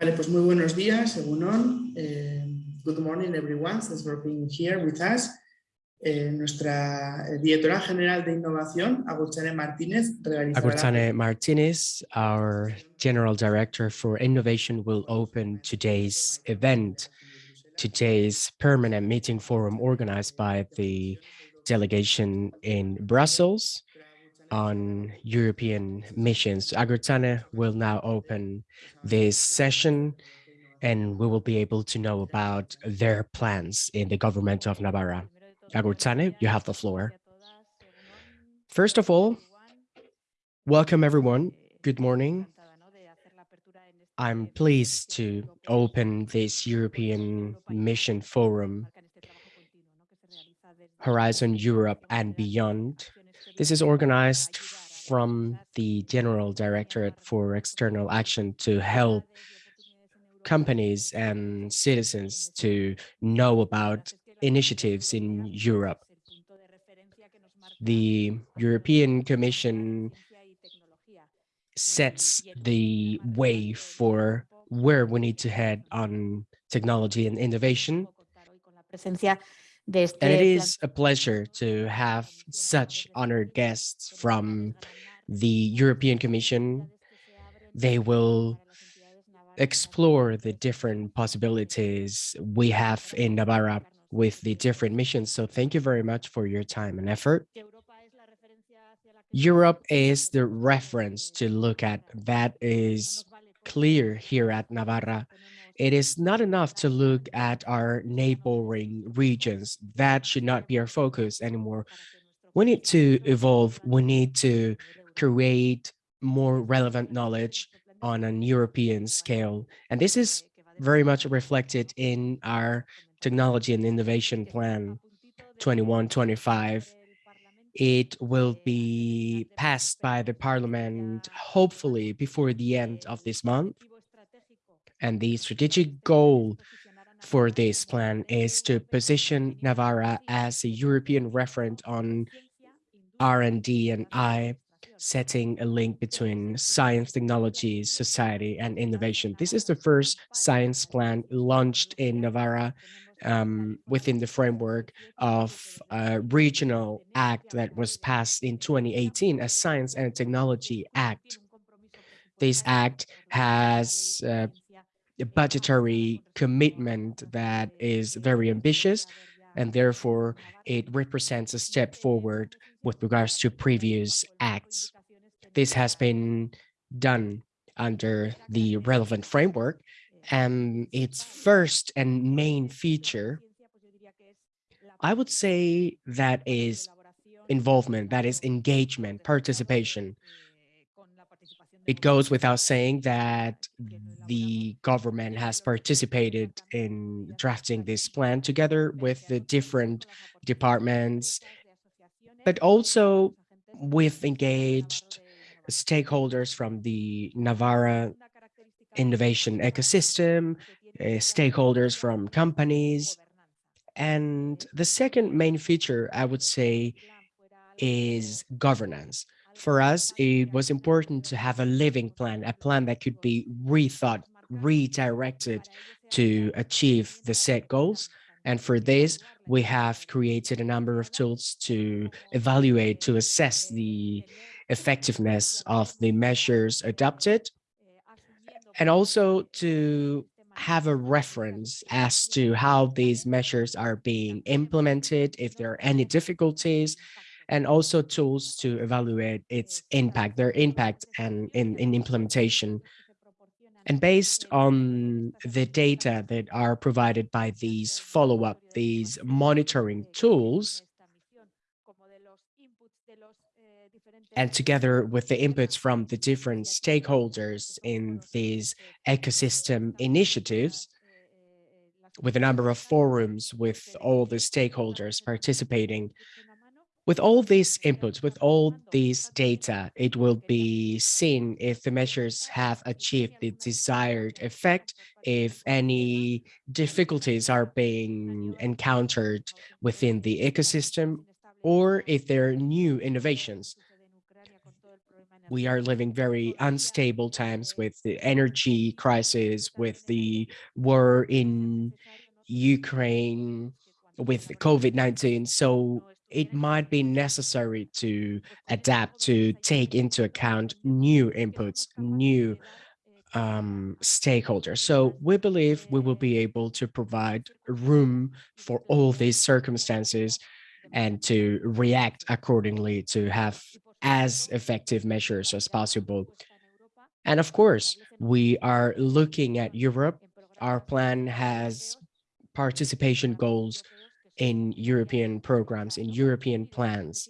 Vale, pues muy buenos días, Egunon. Eh, good morning, everyone. Thanks for being here with us. Eh, nuestra directora general de innovación, Agurtzane Martínez, realizará... Martinez, our General Director for Innovation, will open today's event, today's permanent meeting forum organized by the delegation in Brussels on European missions. Agurtzane will now open this session and we will be able to know about their plans in the government of Navarra. Agurtzane, you have the floor. First of all, welcome everyone. Good morning. I'm pleased to open this European Mission Forum, Horizon Europe and Beyond. This is organized from the General Directorate for External Action to help companies and citizens to know about initiatives in Europe. The European Commission sets the way for where we need to head on technology and innovation. And it is a pleasure to have such honored guests from the European Commission. They will explore the different possibilities we have in Navarra with the different missions. So thank you very much for your time and effort. Europe is the reference to look at that is clear here at Navarra. It is not enough to look at our neighboring regions. That should not be our focus anymore. We need to evolve. We need to create more relevant knowledge on an European scale. And this is very much reflected in our technology and innovation plan 2125 it will be passed by the parliament hopefully before the end of this month and the strategic goal for this plan is to position Navarra as a European referent on R&D and I setting a link between science, technology, society, and innovation. This is the first science plan launched in Navarra um, within the framework of a regional act that was passed in 2018, a Science and Technology Act. This act has uh, budgetary commitment that is very ambitious, and therefore it represents a step forward with regards to previous acts. This has been done under the relevant framework, and its first and main feature, I would say that is involvement, that is engagement, participation. It goes without saying that the government has participated in drafting this plan together with the different departments, but also we've engaged stakeholders from the Navarra innovation ecosystem, uh, stakeholders from companies. And the second main feature, I would say, is governance. For us, it was important to have a living plan, a plan that could be rethought, redirected to achieve the set goals. And for this, we have created a number of tools to evaluate, to assess the effectiveness of the measures adopted and also to have a reference as to how these measures are being implemented, if there are any difficulties, and also tools to evaluate its impact, their impact and in, in implementation. And based on the data that are provided by these follow-up, these monitoring tools, and together with the inputs from the different stakeholders in these ecosystem initiatives, with a number of forums with all the stakeholders participating, with all these inputs, with all these data, it will be seen if the measures have achieved the desired effect, if any difficulties are being encountered within the ecosystem, or if there are new innovations we are living very unstable times with the energy crisis, with the war in Ukraine, with COVID-19. So it might be necessary to adapt, to take into account new inputs, new um, stakeholders. So we believe we will be able to provide room for all these circumstances and to react accordingly to have as effective measures as possible. And of course, we are looking at Europe. Our plan has participation goals in European programs, in European plans.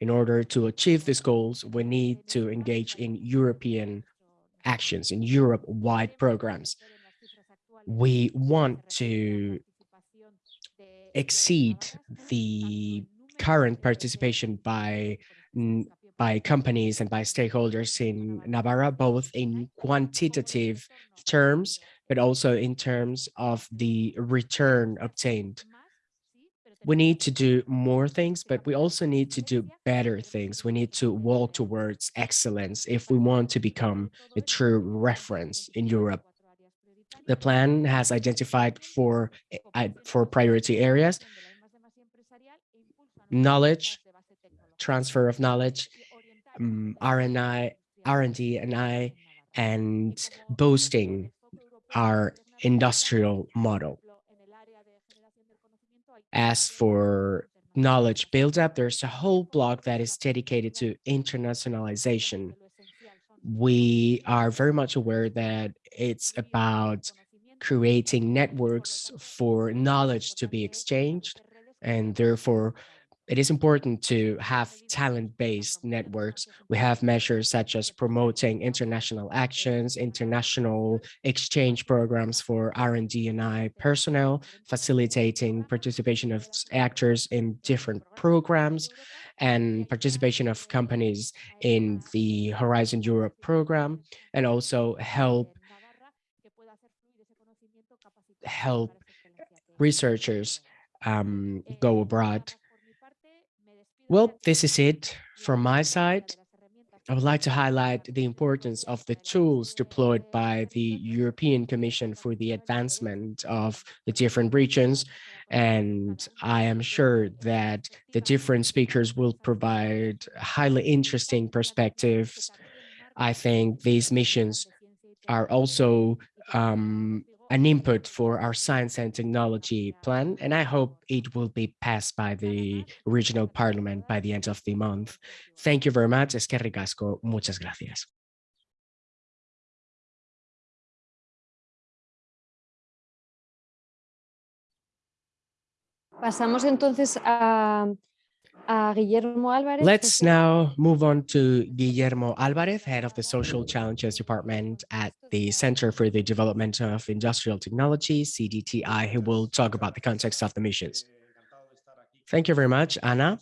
In order to achieve these goals, we need to engage in European actions, in Europe-wide programs. We want to exceed the current participation by by companies and by stakeholders in Navarra, both in quantitative terms, but also in terms of the return obtained. We need to do more things, but we also need to do better things. We need to walk towards excellence if we want to become a true reference in Europe. The plan has identified four, uh, four priority areas, knowledge, transfer of knowledge, um, R&I, R&D and I, and boosting our industrial model. As for knowledge build-up, there's a whole block that is dedicated to internationalization. We are very much aware that it's about creating networks for knowledge to be exchanged, and therefore it is important to have talent-based networks. We have measures such as promoting international actions, international exchange programs for R&D and I personnel, facilitating participation of actors in different programs, and participation of companies in the Horizon Europe program, and also help help researchers um, go abroad well, this is it from my side. I would like to highlight the importance of the tools deployed by the European Commission for the advancement of the different regions. And I am sure that the different speakers will provide highly interesting perspectives. I think these missions are also um, an input for our science and technology plan, and I hope it will be passed by the regional parliament by the end of the month. Thank you very much. Es que ricasco. Muchas gracias. Pasamos entonces a, Guillermo Álvarez. Let's now move on to Guillermo Álvarez, head of the Social Challenges Department at the Center for the Development of Industrial Technology, CDTI, who will talk about the context of the missions. Thank you very much, Anna.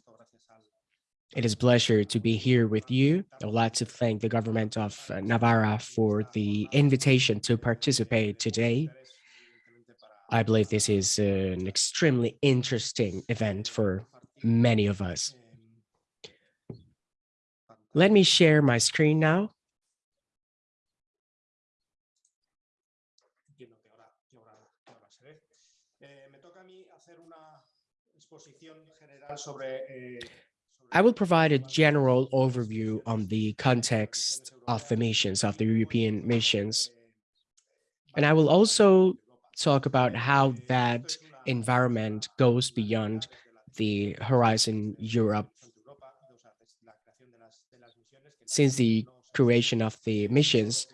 It is a pleasure to be here with you. I would like to thank the government of Navarra for the invitation to participate today. I believe this is an extremely interesting event for many of us. Let me share my screen now. I will provide a general overview on the context of the missions, of the European missions. And I will also talk about how that environment goes beyond the Horizon Europe. Since the creation of the missions,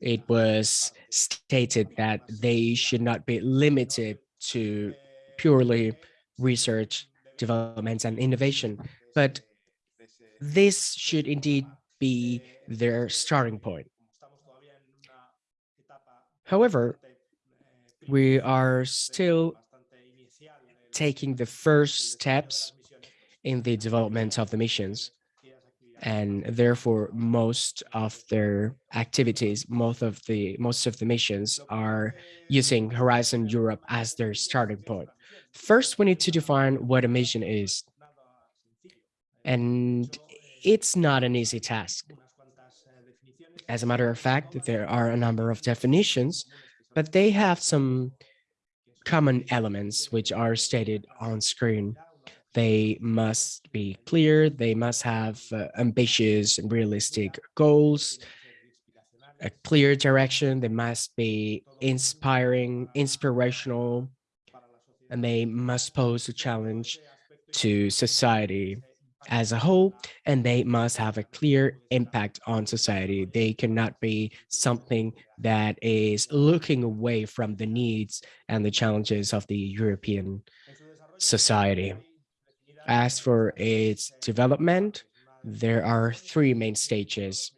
it was stated that they should not be limited to purely research, development, and innovation, but this should indeed be their starting point. However, we are still taking the first steps in the development of the missions. And therefore, most of their activities, most of the most of the missions are using Horizon Europe as their starting point. First, we need to define what a mission is. And it's not an easy task. As a matter of fact, there are a number of definitions, but they have some common elements which are stated on screen. They must be clear, they must have uh, ambitious and realistic goals, a clear direction, they must be inspiring, inspirational, and they must pose a challenge to society as a whole, and they must have a clear impact on society. They cannot be something that is looking away from the needs and the challenges of the European society. As for its development, there are three main stages.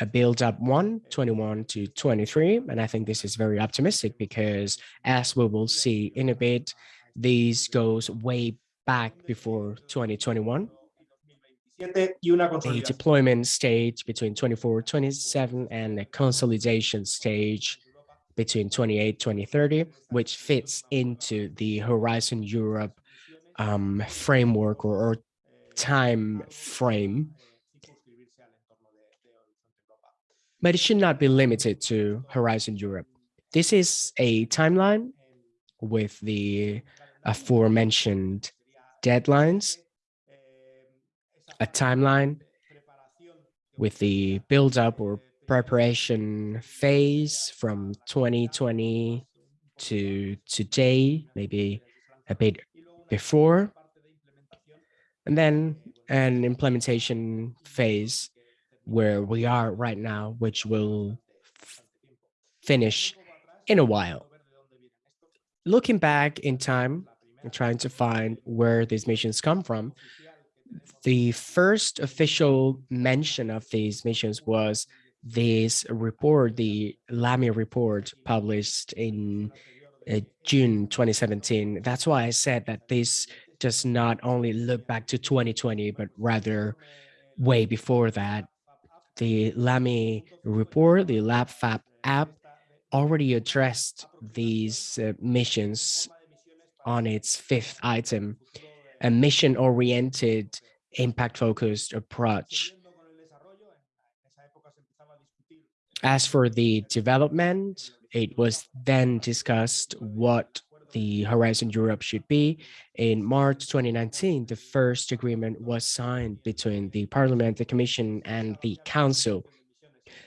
A build up one, 21 to 23, and I think this is very optimistic because as we will see in a bit, these goes way back before 2021. A deployment stage between 24, 27, and a consolidation stage between 28, 2030, which fits into the Horizon Europe um, framework or, or time frame. But it should not be limited to Horizon Europe. This is a timeline with the aforementioned deadlines, a timeline with the build up or preparation phase from 2020 to today, maybe a bit before, and then an implementation phase where we are right now, which will finish in a while. Looking back in time, trying to find where these missions come from. The first official mention of these missions was this report, the Lamy report published in uh, June 2017. That's why I said that this does not only look back to 2020, but rather way before that. The Lamy report, the LabFab app, already addressed these uh, missions on its fifth item, a mission-oriented, impact-focused approach. As for the development, it was then discussed what the Horizon Europe should be. In March 2019, the first agreement was signed between the Parliament, the Commission, and the Council.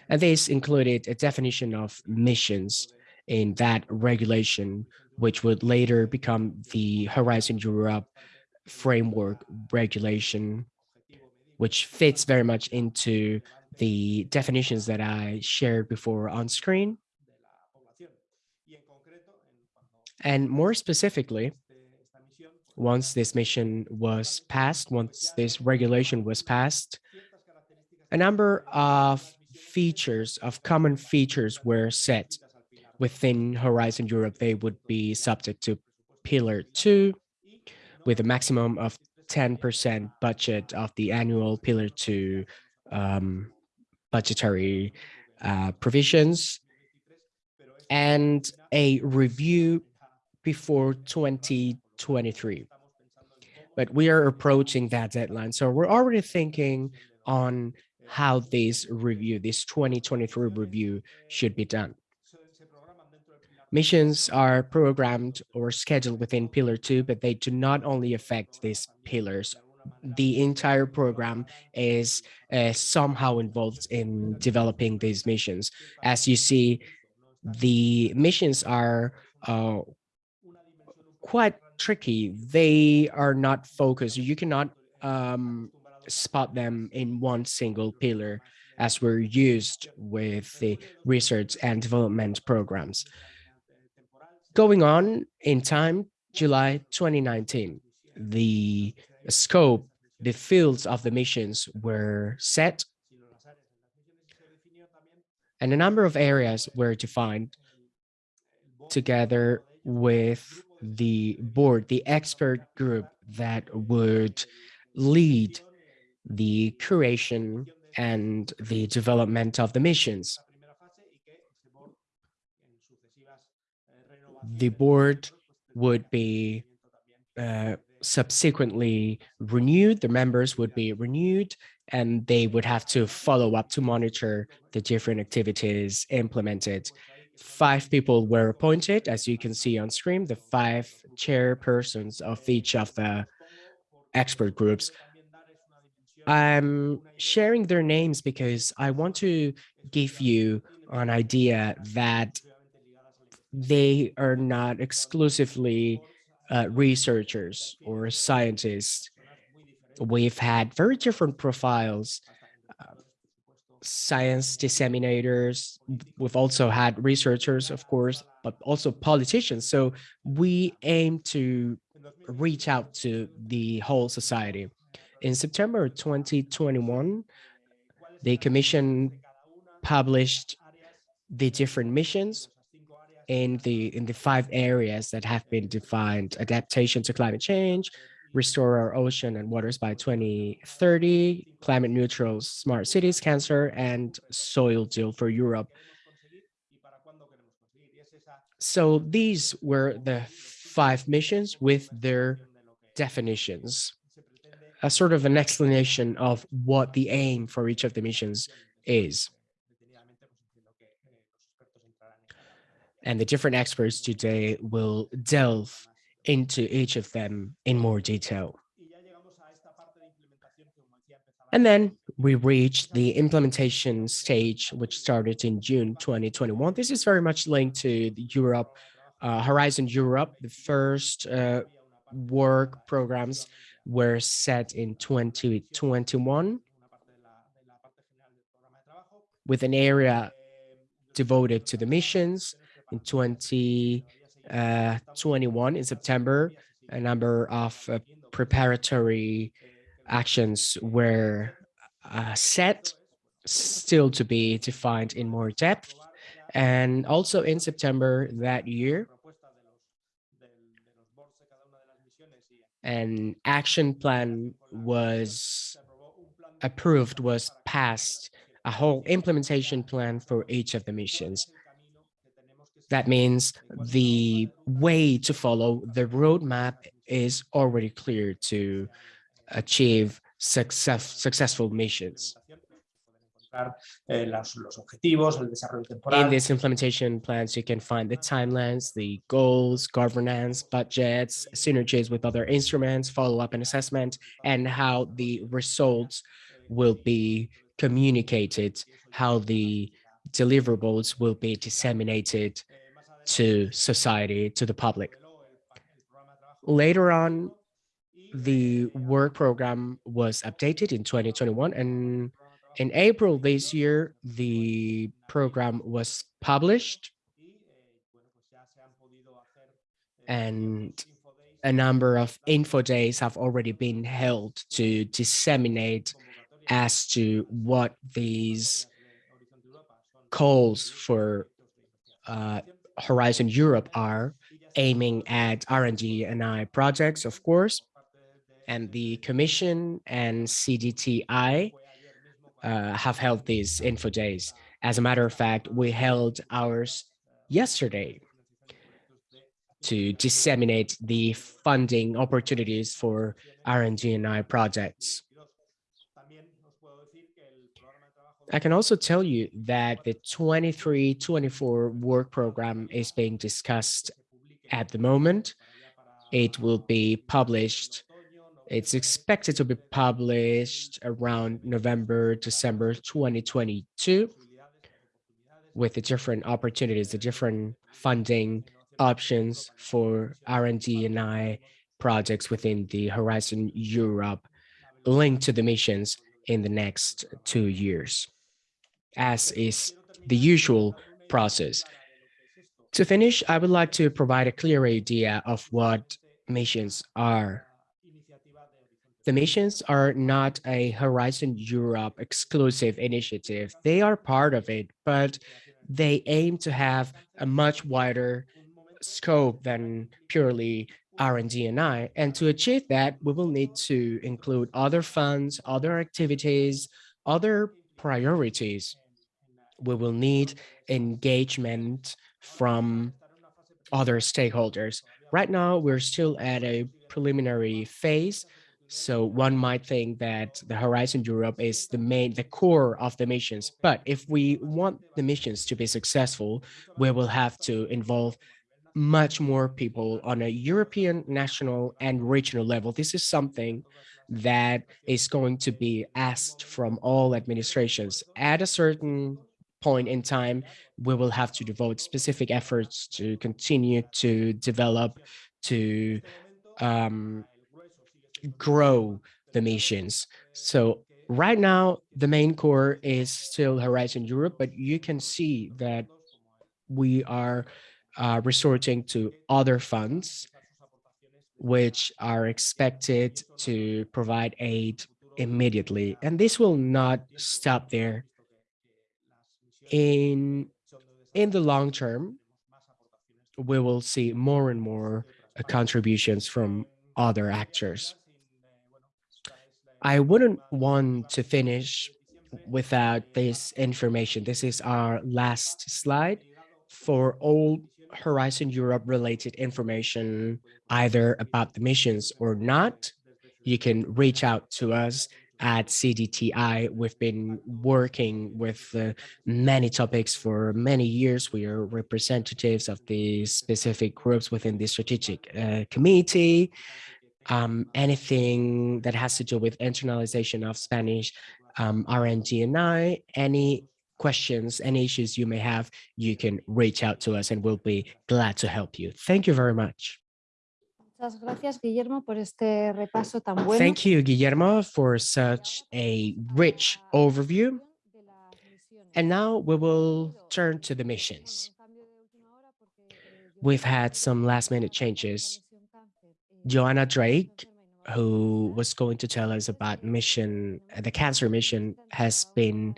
And this included a definition of missions in that regulation, which would later become the Horizon Europe framework regulation, which fits very much into the definitions that I shared before on screen. And more specifically, once this mission was passed, once this regulation was passed, a number of features, of common features were set within Horizon Europe, they would be subject to Pillar 2 with a maximum of 10% budget of the annual Pillar 2 um, budgetary uh, provisions and a review before 2023. But we are approaching that deadline. So we're already thinking on how this review, this 2023 review should be done. Missions are programmed or scheduled within Pillar 2, but they do not only affect these pillars. The entire program is uh, somehow involved in developing these missions. As you see, the missions are uh, quite tricky. They are not focused. You cannot um, spot them in one single pillar as we're used with the research and development programs. Going on in time, July 2019, the scope, the fields of the missions were set and a number of areas were defined together with the board, the expert group that would lead the creation and the development of the missions. The board would be uh, subsequently renewed, the members would be renewed and they would have to follow up to monitor the different activities implemented. Five people were appointed, as you can see on screen, the five chairpersons of each of the expert groups. I'm sharing their names because I want to give you an idea that they are not exclusively uh, researchers or scientists. We've had very different profiles, uh, science disseminators. We've also had researchers, of course, but also politicians. So we aim to reach out to the whole society. In September 2021, the commission published the different missions in the in the five areas that have been defined adaptation to climate change restore our ocean and waters by 2030 climate neutral smart cities cancer and soil deal for europe. So these were the five missions with their definitions a sort of an explanation of what the aim for each of the missions is and the different experts today will delve into each of them in more detail. And then we reached the implementation stage, which started in June 2021. This is very much linked to Europe, uh, Horizon Europe. The first uh, work programs were set in 2021 with an area devoted to the missions in 2021 uh, in September, a number of uh, preparatory actions were uh, set, still to be defined in more depth. And also in September that year, an action plan was approved, was passed, a whole implementation plan for each of the missions. That means the way to follow the roadmap is already clear to achieve success, successful missions. In these implementation plans, you can find the timelines, the goals, governance, budgets, synergies with other instruments, follow-up and assessment, and how the results will be communicated, how the deliverables will be disseminated to society, to the public. Later on, the work program was updated in 2021 and in April this year, the program was published and a number of info days have already been held to disseminate as to what these calls for uh, Horizon Europe are aiming at R&D and I projects, of course, and the Commission and CDTI uh, have held these info days. As a matter of fact, we held ours yesterday to disseminate the funding opportunities for R&D and I projects. I can also tell you that the 23-24 work program is being discussed at the moment. It will be published. It's expected to be published around November, December 2022 with the different opportunities, the different funding options for R&D and I projects within the Horizon Europe linked to the missions in the next two years as is the usual process. To finish, I would like to provide a clear idea of what missions are. The missions are not a Horizon Europe exclusive initiative. They are part of it, but they aim to have a much wider scope than purely R&D and I. And to achieve that, we will need to include other funds, other activities, other priorities we will need engagement from other stakeholders. Right now, we're still at a preliminary phase. So one might think that the Horizon Europe is the main, the core of the missions. But if we want the missions to be successful, we will have to involve much more people on a European, national, and regional level. This is something that is going to be asked from all administrations. At a certain point in time, we will have to devote specific efforts to continue to develop, to um, grow the missions. So right now, the main core is still Horizon Europe, but you can see that we are uh, resorting to other funds which are expected to provide aid immediately. And this will not stop there. In, in the long term, we will see more and more uh, contributions from other actors. I wouldn't want to finish without this information. This is our last slide for all Horizon Europe related information, either about the missions or not, you can reach out to us at CDTI. We've been working with uh, many topics for many years. We are representatives of the specific groups within the strategic uh, committee. Um, anything that has to do with internalization of Spanish um, RNG&I, any questions, any issues you may have, you can reach out to us and we'll be glad to help you. Thank you very much. Muchas gracias, Guillermo, por este repaso tan bueno. Thank you, Guillermo, for such a rich overview. And now we will turn to the missions. We've had some last minute changes. Joanna Drake, who was going to tell us about mission, the cancer mission has been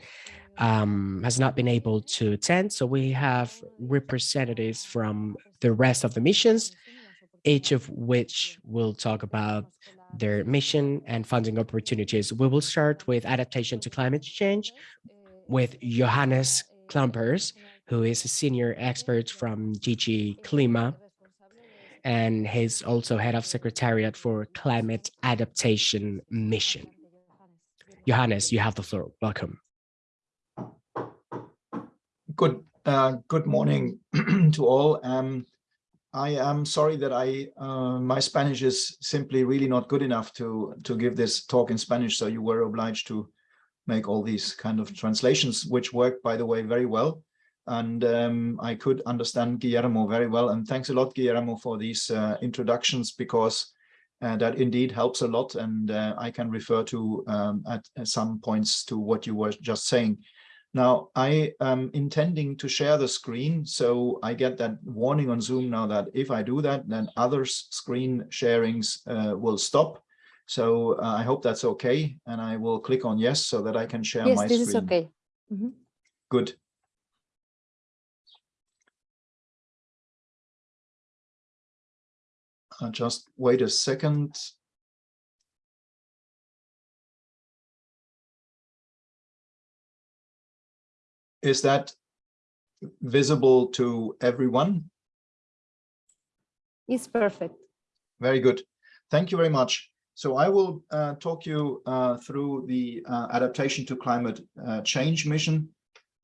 um, has not been able to attend. So we have representatives from the rest of the missions, each of which will talk about their mission and funding opportunities. We will start with adaptation to climate change with Johannes Klumpers, who is a senior expert from DG CLIMA, and he's also head of secretariat for climate adaptation mission. Johannes, you have the floor. Welcome. Good, uh, good morning to all. Um, I am sorry that I uh, my Spanish is simply really not good enough to to give this talk in Spanish, so you were obliged to make all these kind of translations, which worked, by the way, very well. And um, I could understand Guillermo very well. And thanks a lot, Guillermo, for these uh, introductions, because uh, that indeed helps a lot. And uh, I can refer to um, at, at some points to what you were just saying. Now, I am intending to share the screen, so I get that warning on Zoom now that if I do that, then others' screen sharings uh, will stop. So uh, I hope that's okay, and I will click on yes so that I can share yes, my this screen. is okay. Mm -hmm. Good. I'll just wait a second. Is that visible to everyone? It's perfect. Very good. Thank you very much. So I will uh, talk you uh, through the uh, adaptation to climate uh, change mission,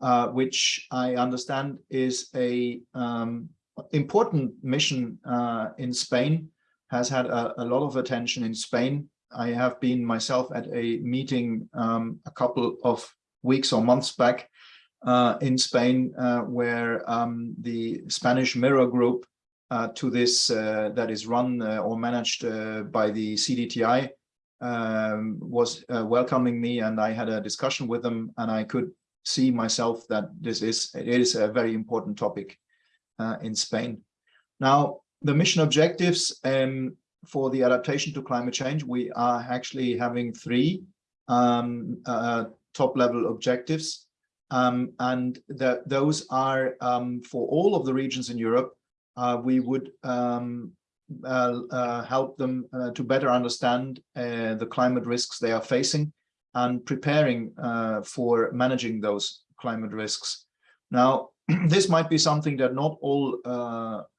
uh, which I understand is a um, important mission uh, in Spain, has had a, a, lot of attention in Spain. I have been myself at a meeting um, a couple of weeks or months back uh, in Spain, uh, where um, the Spanish Mirror Group uh, to this uh, that is run uh, or managed uh, by the CDTI um, was welcoming me, and I had a discussion with them, and I could see myself that this is it is a very important topic in Spain. Now, the mission objectives um, for the adaptation to climate change, we are actually having three um, top level objectives. Um, and that those are um, for all of the regions in Europe, uh, we would um, uh, uh, help them uh, to better understand uh, the climate risks they are facing and preparing uh, for managing those climate risks. Now, this might be something that not all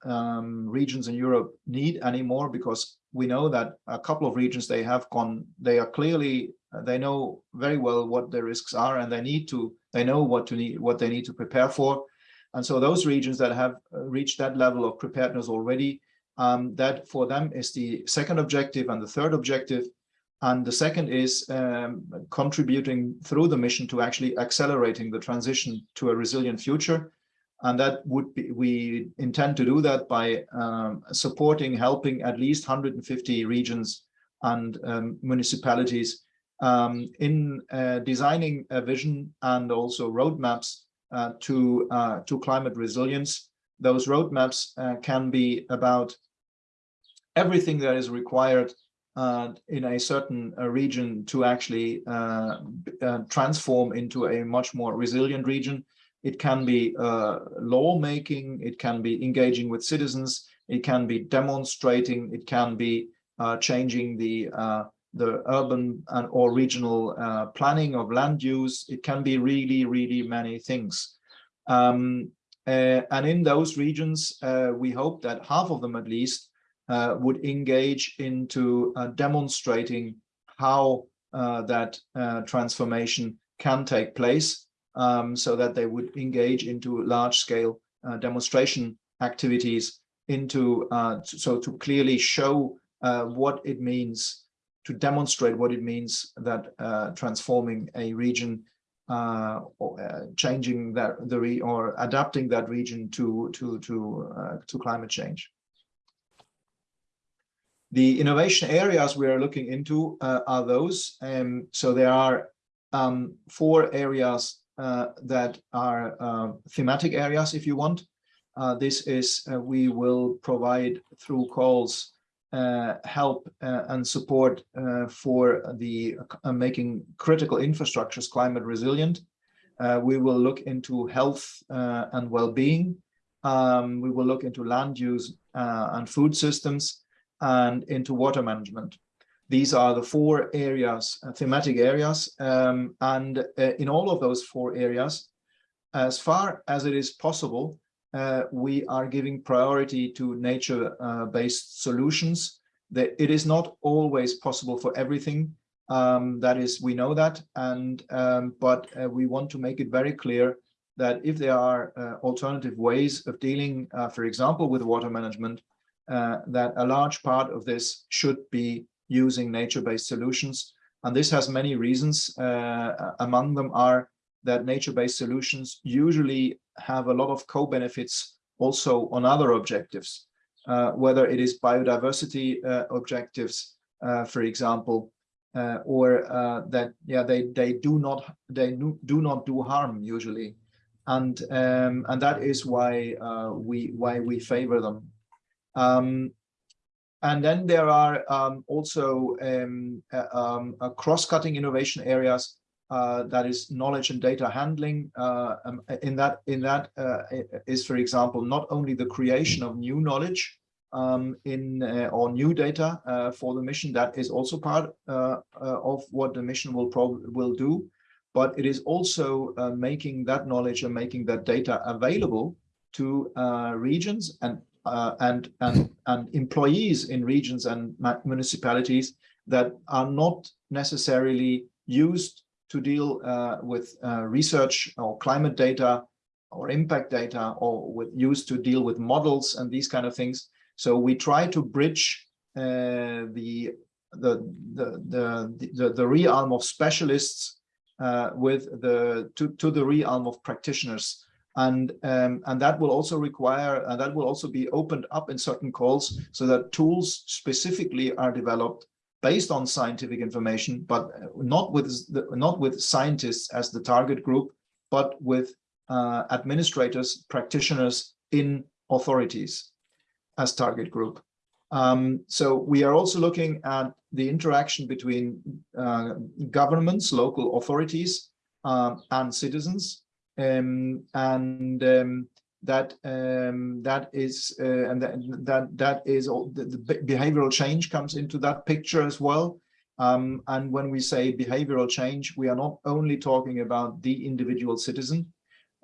um, regions in Europe need anymore because we know that a couple of regions they have gone, they are clearly, they know very well what the risks are and they need to, they know what to need, what they need to prepare for. And so those regions that have reached that level of preparedness already, um, that for them is the second objective and the third objective. And the second is um, contributing through the mission to actually accelerating the transition to a resilient future. And that would be, we intend to do that by um, supporting, helping at least 150 regions and um, municipalities um, in uh, designing a vision and also roadmaps uh, to, uh, to climate resilience. Those roadmaps uh, can be about everything that is required uh, in a certain uh, region to actually transform into a much more resilient region. It can be lawmaking, it can be engaging with citizens, it can be demonstrating, it can be changing the the urban and or regional planning of land use. It can be really, really many things. Um, and in those regions, we hope that half of them at least uh, would engage into uh, demonstrating how uh, that uh, transformation can take place um, so that they would engage into large scale uh, demonstration activities into uh, so to clearly show what it means to demonstrate what it means that transforming a region or changing that the re or adapting that region to to to to climate change. The innovation areas we are looking into uh, are those. Um, so there are um, four areas uh, that are uh, thematic areas, if you want. Uh, this is, uh, we will provide through calls uh, help and support for the making critical infrastructures climate resilient. we will look into health and well-being. Um, we will look into land use and food systems and into water management. These are the four areas, uh, thematic areas, um, and uh, in all of those four areas, as far as it is possible, uh, we are giving priority to nature-based uh, solutions. That it is not always possible for everything. Um, that is, we know that, and um, but uh, we want to make it very clear that if there are uh, alternative ways of dealing, for example, with water management, uh, that a large part of this should be using nature-based solutions. And this has many reasons. Uh, among them are that nature-based solutions usually have a lot of co-benefits also on other objectives, uh, whether it is biodiversity uh, objectives, uh, for example, uh, or that yeah they they do not they do not do harm usually, and um, and that is why we why we favor them. Um, and then there are um, also um, uh, um, cross-cutting innovation areas uh, that is knowledge and data handling. Uh, um, in that, in that uh, is, for example, not only the creation of new knowledge um, in uh, or new data uh, for the mission. That is also part of what the mission will will do, but it is also making that knowledge and making that data available to regions and uh, and, and, and employees in regions and municipalities that are not necessarily used to deal uh, with uh, research or climate data or impact data or with used to deal with models and these kind of things. So we try to bridge uh, the, the, the, the, the, the realm of specialists uh, with the to, to the realm of practitioners and um, and that will also require and that will also be opened up in certain calls so that tools specifically are developed based on scientific information but not with the, not with scientists as the target group but with uh, administrators practitioners in authorities as target group. Um, so we are also looking at the interaction between uh, governments local authorities uh, and citizens um, and um, that um, that is uh, and that that that is all the, the, behavioral change comes into that picture as well. Um, and when we say behavioral change, we are not only talking about the individual citizen.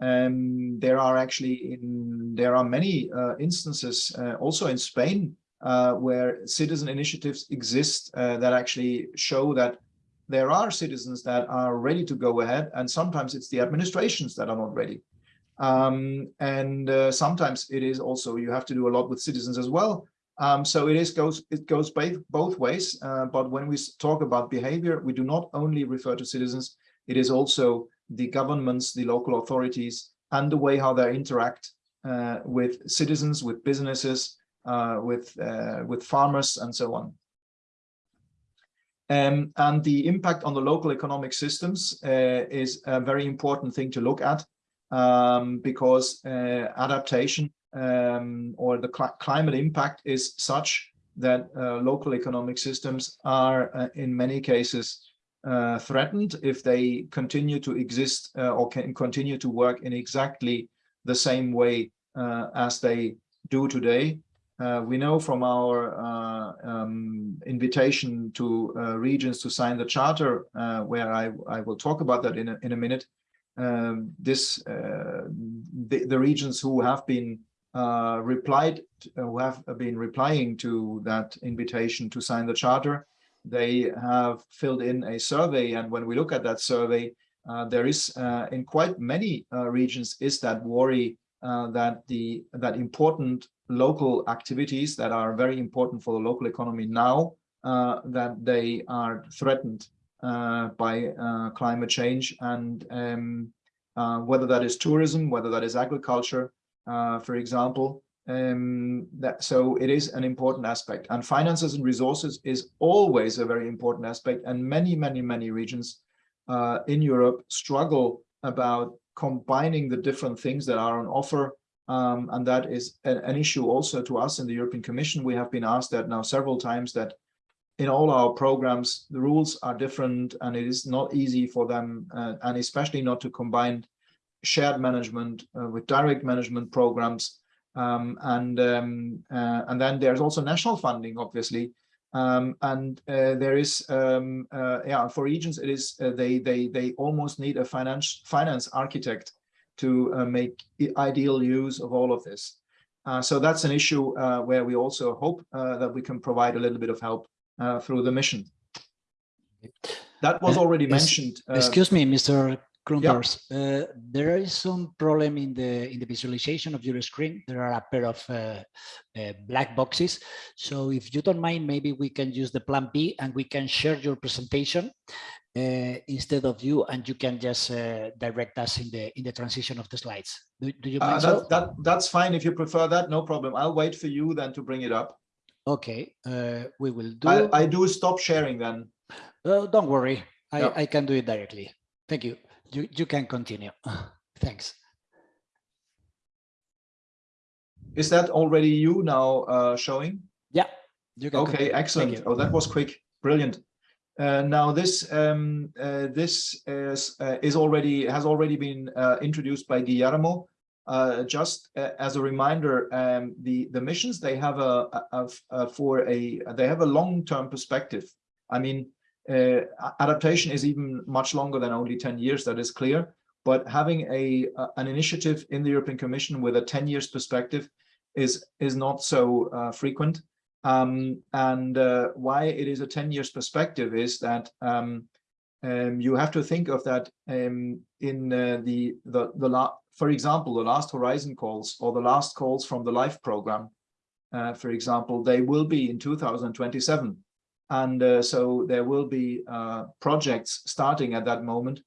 Um, there are actually in there are many uh, instances uh, also in Spain uh, where citizen initiatives exist uh, that actually show that there are citizens that are ready to go ahead, and sometimes it's the administrations that are not ready. Um, and uh, sometimes it is also you have to do a lot with citizens as well. Um, so it is goes it goes both both ways. Uh, but when we talk about behavior, we do not only refer to citizens. It is also the governments, the local authorities, and the way how they interact uh, with citizens, with businesses, uh, with uh, with farmers, and so on. Um, and the impact on the local economic systems uh, is a very important thing to look at um, because uh, adaptation um, or the cl climate impact is such that uh, local economic systems are uh, in many cases uh, threatened if they continue to exist uh, or can continue to work in exactly the same way uh, as they do today. We know from our um, invitation to regions to sign the charter, where I, I will talk about that in a, in a minute, um, this the, the regions who have been uh, replied, uh, who have been replying to that invitation to sign the charter. They have filled in a survey, and when we look at that survey, uh, there is uh, in quite many uh, regions is that worry uh, that the that important local activities that are very important for the local economy now that they are threatened by climate change and um, whether that is tourism, whether that is agriculture, uh, for example. Um, that so it is an important aspect and finances and resources is always a very important aspect and many many many regions uh, in Europe struggle about combining the different things that are on offer um, and that is an issue also to us in the European Commission we have been asked that now several times that in all our programs the rules are different and it is not easy for them uh, and especially not to combine shared management uh, with direct management programs. Um, and um, uh, and then there's also national funding, obviously. Um, and uh, there is, um, uh, yeah, for regions, it is uh, they they they almost need a finance finance architect to make ideal use of all of this. so that's an issue where we also hope that we can provide a little bit of help through the mission. That was already mentioned. excuse me, Mr. Klumpers, uh, there is some problem in the in the visualization of your screen. There are a pair of uh, uh, black boxes. So if you don't mind, maybe we can use the plan B and we can share your presentation uh, instead of you, and you can just uh, direct us in the in the transition of the slides. Do, do you uh, mind? that, so? that that's fine if you prefer that. No problem. I'll wait for you then to bring it up. Okay, uh, we will do. I, I do stop sharing then. don't worry. I, Yep. I can do it directly. Thank you you, you can continue. Thanks. Is that already you now uh, showing? Yeah. You can okay, continue. excellent. Oh, that was quick. Brilliant. Uh, now this um, uh, this is, uh, is already has already been uh, introduced by Guillermo. Uh, just as a reminder, um, the the missions they have a, a, a for a they have a long term perspective. I mean, uh, adaptation is even much longer than only 10 years, that is clear. But having a, an initiative in the European Commission with a 10 years perspective is, is not so uh, frequent. Um, and uh, why it is a 10 years perspective is that um, um, you have to think of that um, in uh, the, the, the for example, the last Horizon calls or the last calls from the LIFE program, uh, for example, they will be in 2027. And uh, so there will be uh, projects starting at that moment,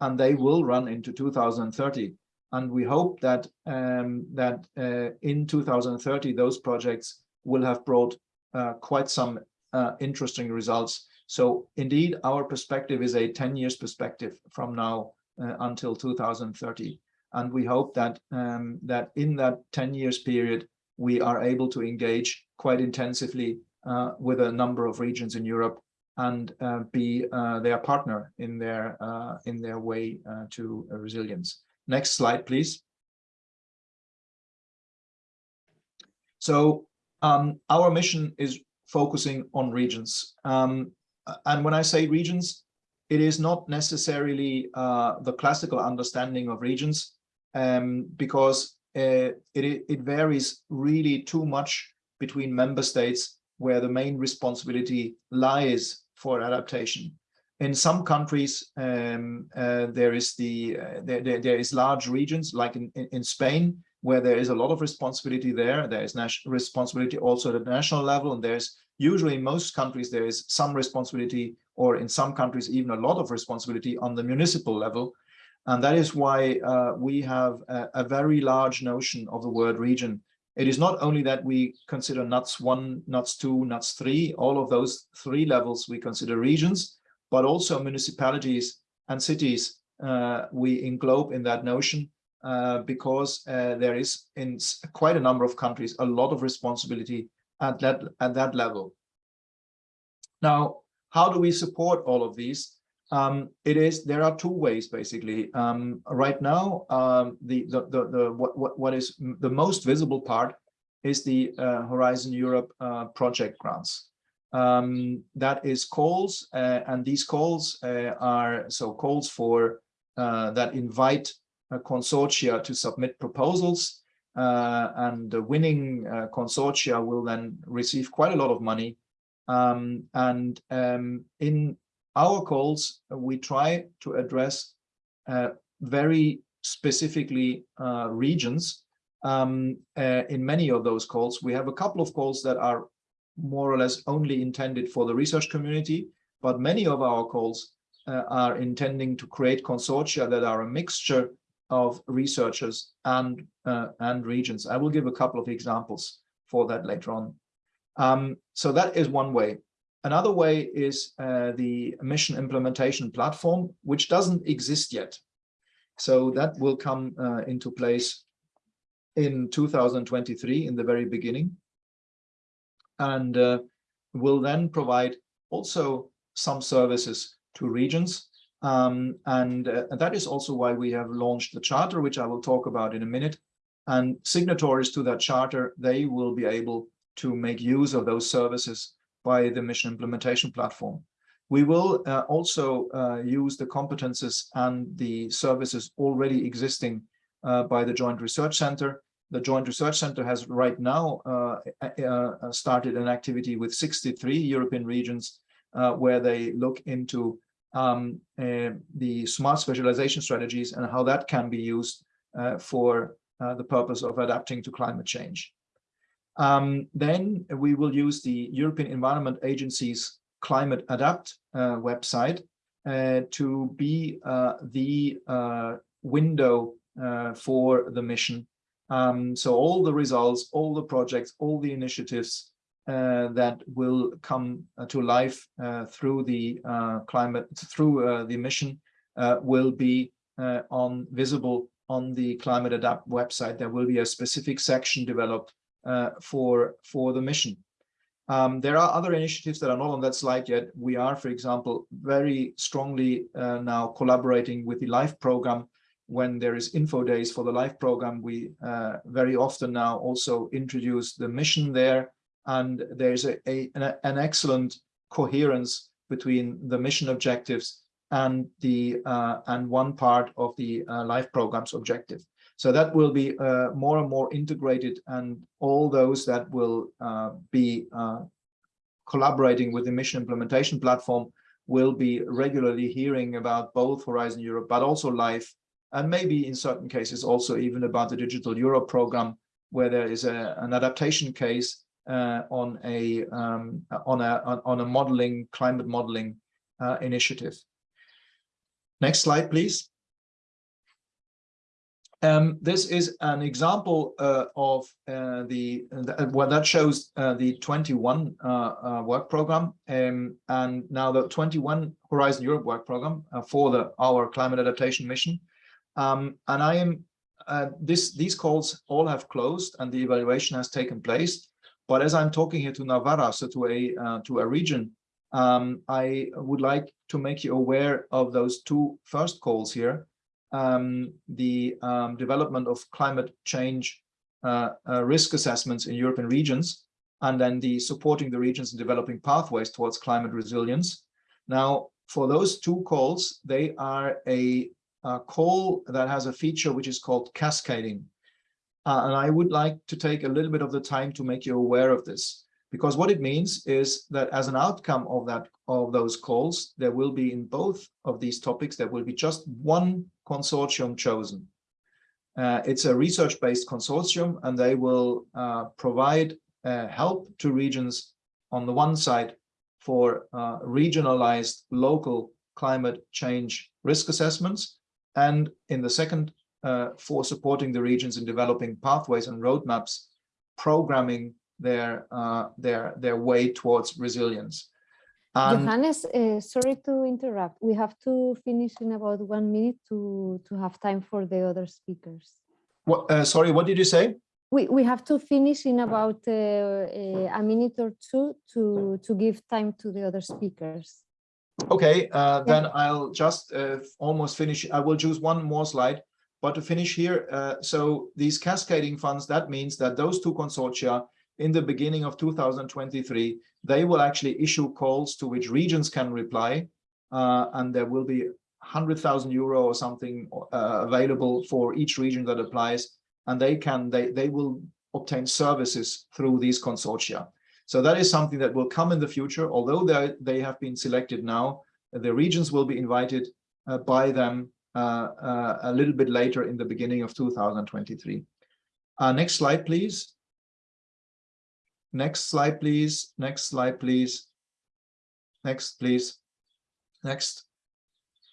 and they will run into 2030. And we hope that um, that uh, in 2030, those projects will have brought uh, quite some uh, interesting results. So indeed, our perspective is a 10 years perspective from now until 2030. And we hope that um, that in that 10 years period, we are able to engage quite intensively uh, with a number of regions in Europe and uh, be uh, their partner in their in their way to resilience. Next slide, please. So um, our mission is focusing on regions. Um, and when I say regions, it is not necessarily uh, the classical understanding of regions um, because uh, it, it varies really too much between member states where the main responsibility lies for adaptation. In some countries, um, uh, there is the uh, there, there, there is large regions like in, in, in, Spain, where there is a lot of responsibility there. There is responsibility also at the national level, and there's usually in most countries there is some responsibility, or in some countries even a lot of responsibility on the municipal level. And that is why uh, we have a, a very large notion of the word region it is not only that we consider NUTS 1, NUTS 2, NUTS 3, all of those three levels we consider regions, but also municipalities and cities uh, we englobe in that notion uh, because uh, there is in quite a number of countries a lot of responsibility at that, at that level. Now, how do we support all of these? Um, it is there are two ways basically. Um, right now, um, the, the the the what what what is the most visible part is the uh, Horizon Europe uh, project grants. Um, that is calls, uh, and these calls uh, are so calls for uh, that invite consortia to submit proposals, uh, and the winning consortia will then receive quite a lot of money. Um, and um, in our calls, uh, we try to address uh, very specifically uh, regions. Um, uh, in many of those calls, we have a couple of calls that are more or less only intended for the research community, but many of our calls uh, are intending to create consortia that are a mixture of researchers and uh, and regions. I will give a couple of examples for that later on. Um, so that is one way. Another way is uh, the mission implementation platform, which doesn't exist yet. So that will come uh, into place in 2023 in the very beginning and uh, will then provide also some services to regions. Um, and, uh, and that is also why we have launched the charter, which I will talk about in a minute. And signatories to that charter, they will be able to make use of those services by the mission implementation platform. We will uh, also uh, use the competences and the services already existing uh, by the Joint Research Center. The Joint Research Center has right now uh, uh, started an activity with 63 European regions uh, where they look into um, the smart specialization strategies and how that can be used for the purpose of adapting to climate change. Um, then we will use the European Environment Agency's Climate Adapt uh, website uh, to be uh, the uh, window uh, for the mission. Um, so all the results, all the projects, all the initiatives uh, that will come to life through the climate, through the mission will be on visible on the Climate Adapt website. There will be a specific section developed uh, for, for the mission. Um, there are other initiatives that are not on that slide yet. We are, for example, very strongly uh, now collaborating with the LIFE program. When there is info days for the LIFE program, we uh, very often now also introduce the mission there. And there's a, a an, excellent coherence between the mission objectives and the uh, and one part of the uh, LIFE program's objective. So that will be uh, more and more integrated and all those that will uh, be uh, collaborating with the mission implementation platform will be regularly hearing about both Horizon Europe, but also LIFE, and maybe in certain cases also even about the Digital Europe program, where there is a, an adaptation case uh, on a um, on a on a modeling climate modeling uh, initiative. Next slide, please. Um, this is an example uh, of uh, the, the well, that shows uh, the 21 uh, uh, work program um, and now the 21 Horizon Europe work program uh, for the our climate adaptation mission. Um, and I am this these calls all have closed and the evaluation has taken place. But as I'm talking here to Navarra, so to a to a region, um, I would like to make you aware of those two first calls here um, the um, development of climate change uh, uh, risk assessments in European regions, and then the supporting the regions in developing pathways towards climate resilience. Now, for those two calls, they are a, a call that has a feature which is called cascading. Uh, and I would like to take a little bit of the time to make you aware of this, because what it means is that as an outcome of that of those calls, there will be in both of these topics, there will be just one consortium chosen. Uh, it's a research-based consortium, and they will uh, provide uh, help to regions on the one side for uh, regionalized local climate change risk assessments, and in the second uh, for supporting the regions in developing pathways and roadmaps, programming their uh, their their way towards resilience. And Johannes, uh, sorry to interrupt. We have to finish in about one minute to, to have time for the other speakers. what, uh, sorry, what did you say? We, we have to finish in about uh, uh, a minute or two to, to give time to the other speakers. Okay, uh, then I'll just uh, almost finish. I will choose one more slide, but to finish here, uh, so these cascading funds, that means that those two consortia in the beginning of 2023, they will actually issue calls to which regions can reply, uh, and there will be 100,000 euro or something uh, available for each region that applies, and they can they they will obtain services through these consortia. So that is something that will come in the future, although they, they have been selected now, the regions will be invited uh, by them uh, uh, a little bit later in the beginning of 2023. Uh, next slide, please. Next slide, please. Next slide, please. Next, please. Next.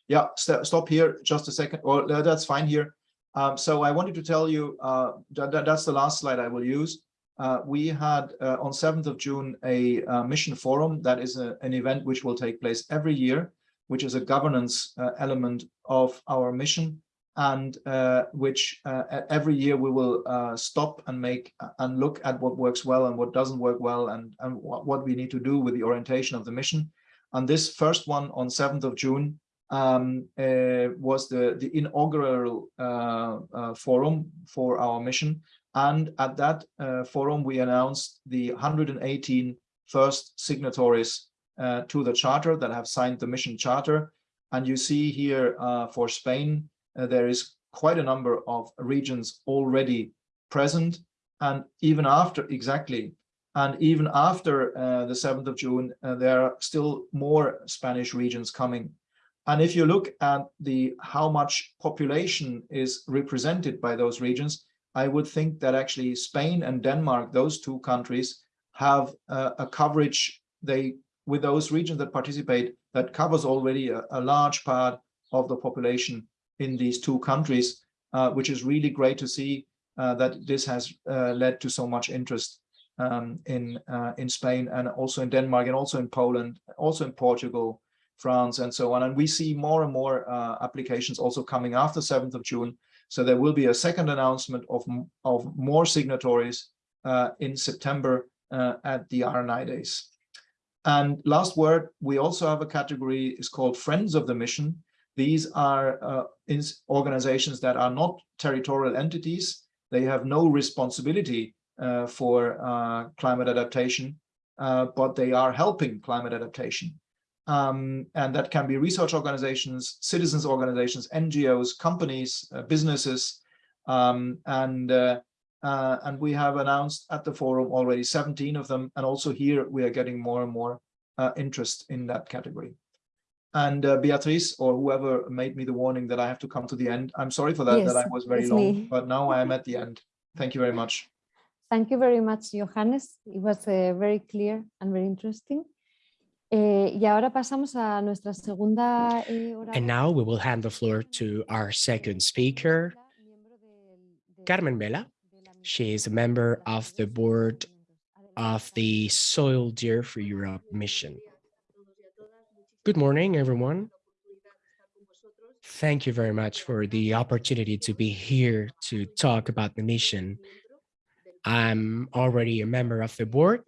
Yeah, st stop here just a second. Or uh, that's fine here. Um, so I wanted to tell you uh, that that's the last slide I will use. Uh, we had uh, on 7th of June a uh, mission forum that is a, an event which will take place every year, which is a governance uh, element of our mission and uh, which uh, every year we will stop and make and look at what works well and what doesn't work well and, and what, we need to do with the orientation of the mission. And this first one on 7th of June um, was the, the inaugural forum for our mission and at that uh, forum, we announced the 118 first signatories uh, to the charter that have signed the mission charter. And you see here uh, for Spain, uh, there is quite a number of regions already present. And even after, exactly, and even after uh, the 7th of June, uh, there are still more Spanish regions coming. And if you look at the how much population is represented by those regions, I would think that actually Spain and Denmark, those two countries, have uh, a coverage they with those regions that participate that covers already a, a large part of the population in these two countries, uh, which is really great to see uh, that this has uh, led to so much interest um, in uh, in Spain and also in Denmark and also in Poland, also in Portugal, France, and so on. And we see more and more uh, applications also coming after 7th of June so there will be a second announcement of, of more signatories in September at the R&I days. And last word, we also have a category is called Friends of the Mission. These are uh, organizations that are not territorial entities. They have no responsibility uh, for uh, climate adaptation, uh, but they are helping climate adaptation. Um, and that can be research organizations, citizens organizations, NGOs, companies, uh, businesses, um, and uh, and we have announced at the forum already 17 of them, and also here we are getting more and more interest in that category. And uh, Beatrice, or whoever made me the warning that I have to come to the end, I'm sorry for that, Yes, that I was very long, me. but now I am at the end. Thank you very much. Thank you very much, Johannes. It was uh, very clear and very interesting. Eh, y ahora pasamos a nuestra segunda eh, And now we will hand the floor to our second speaker, miembro del- del- Carmen Vela. She is a member of the board of the Soil Deal for Europe mission. Good morning, everyone. Thank you very much for the opportunity to be here to talk about the mission. I'm already a member of the board.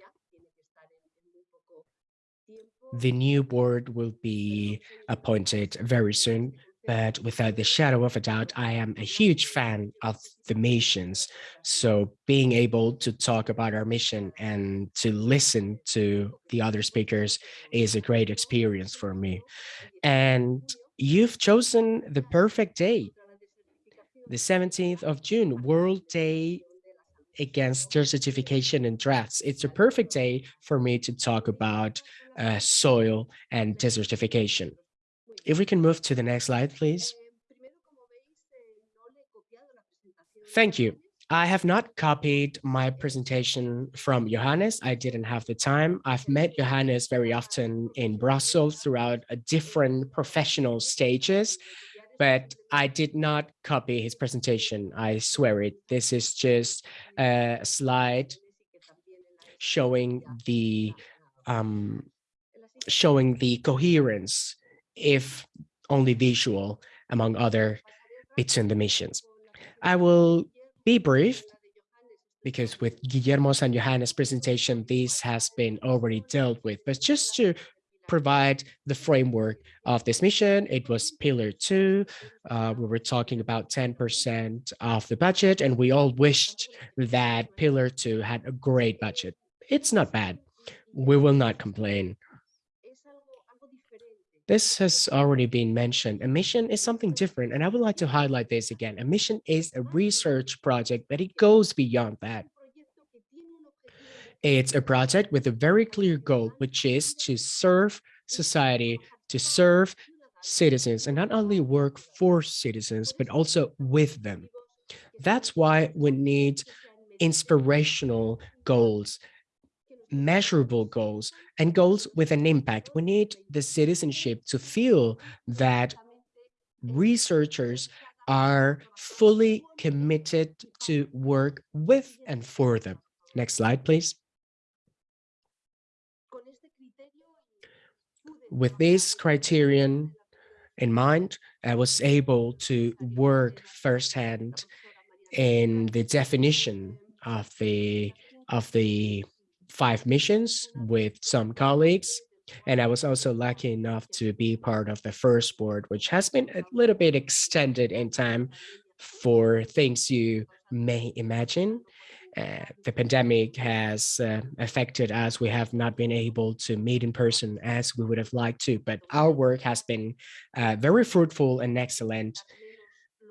The new board will be appointed very soon, but without the shadow of a doubt, I am a huge fan of the missions. So being able to talk about our mission and to listen to the other speakers is a great experience for me. And you've chosen the perfect day, the 17th of June, World Day against desertification and droughts. It's a perfect day for me to talk about uh, soil and desertification. If we can move to the next slide, please. Thank you. I have not copied my presentation from Johannes. I didn't have the time. I've met Johannes very often in Brussels throughout different professional stages, but I did not copy his presentation. I swear it. This is just a slide showing the um, showing the coherence, if only visual, among other between the missions. I will be brief because with Guillermo's and Johannes' presentation, this has been already dealt with, but just to provide the framework of this mission, it was pillar two. Uh, we were talking about 10% of the budget, and we all wished that pillar two had a great budget. It's not bad. We will not complain. This has already been mentioned. A mission is something different, and I would like to highlight this again. A mission is a research project, but it goes beyond that. It's a project with a very clear goal, which is to serve society, to serve citizens, and not only work for citizens, but also with them. That's why we need inspirational goals measurable goals and goals with an impact. We need the citizenship to feel that researchers are fully committed to work with and for them. Next slide, please. With this criterion in mind, I was able to work firsthand in the definition of the of the five missions with some colleagues. And I was also lucky enough to be part of the first board, which has been a little bit extended in time for things you may imagine. Uh, the pandemic has uh, affected us. We have not been able to meet in person as we would have liked to, but our work has been uh, very fruitful and excellent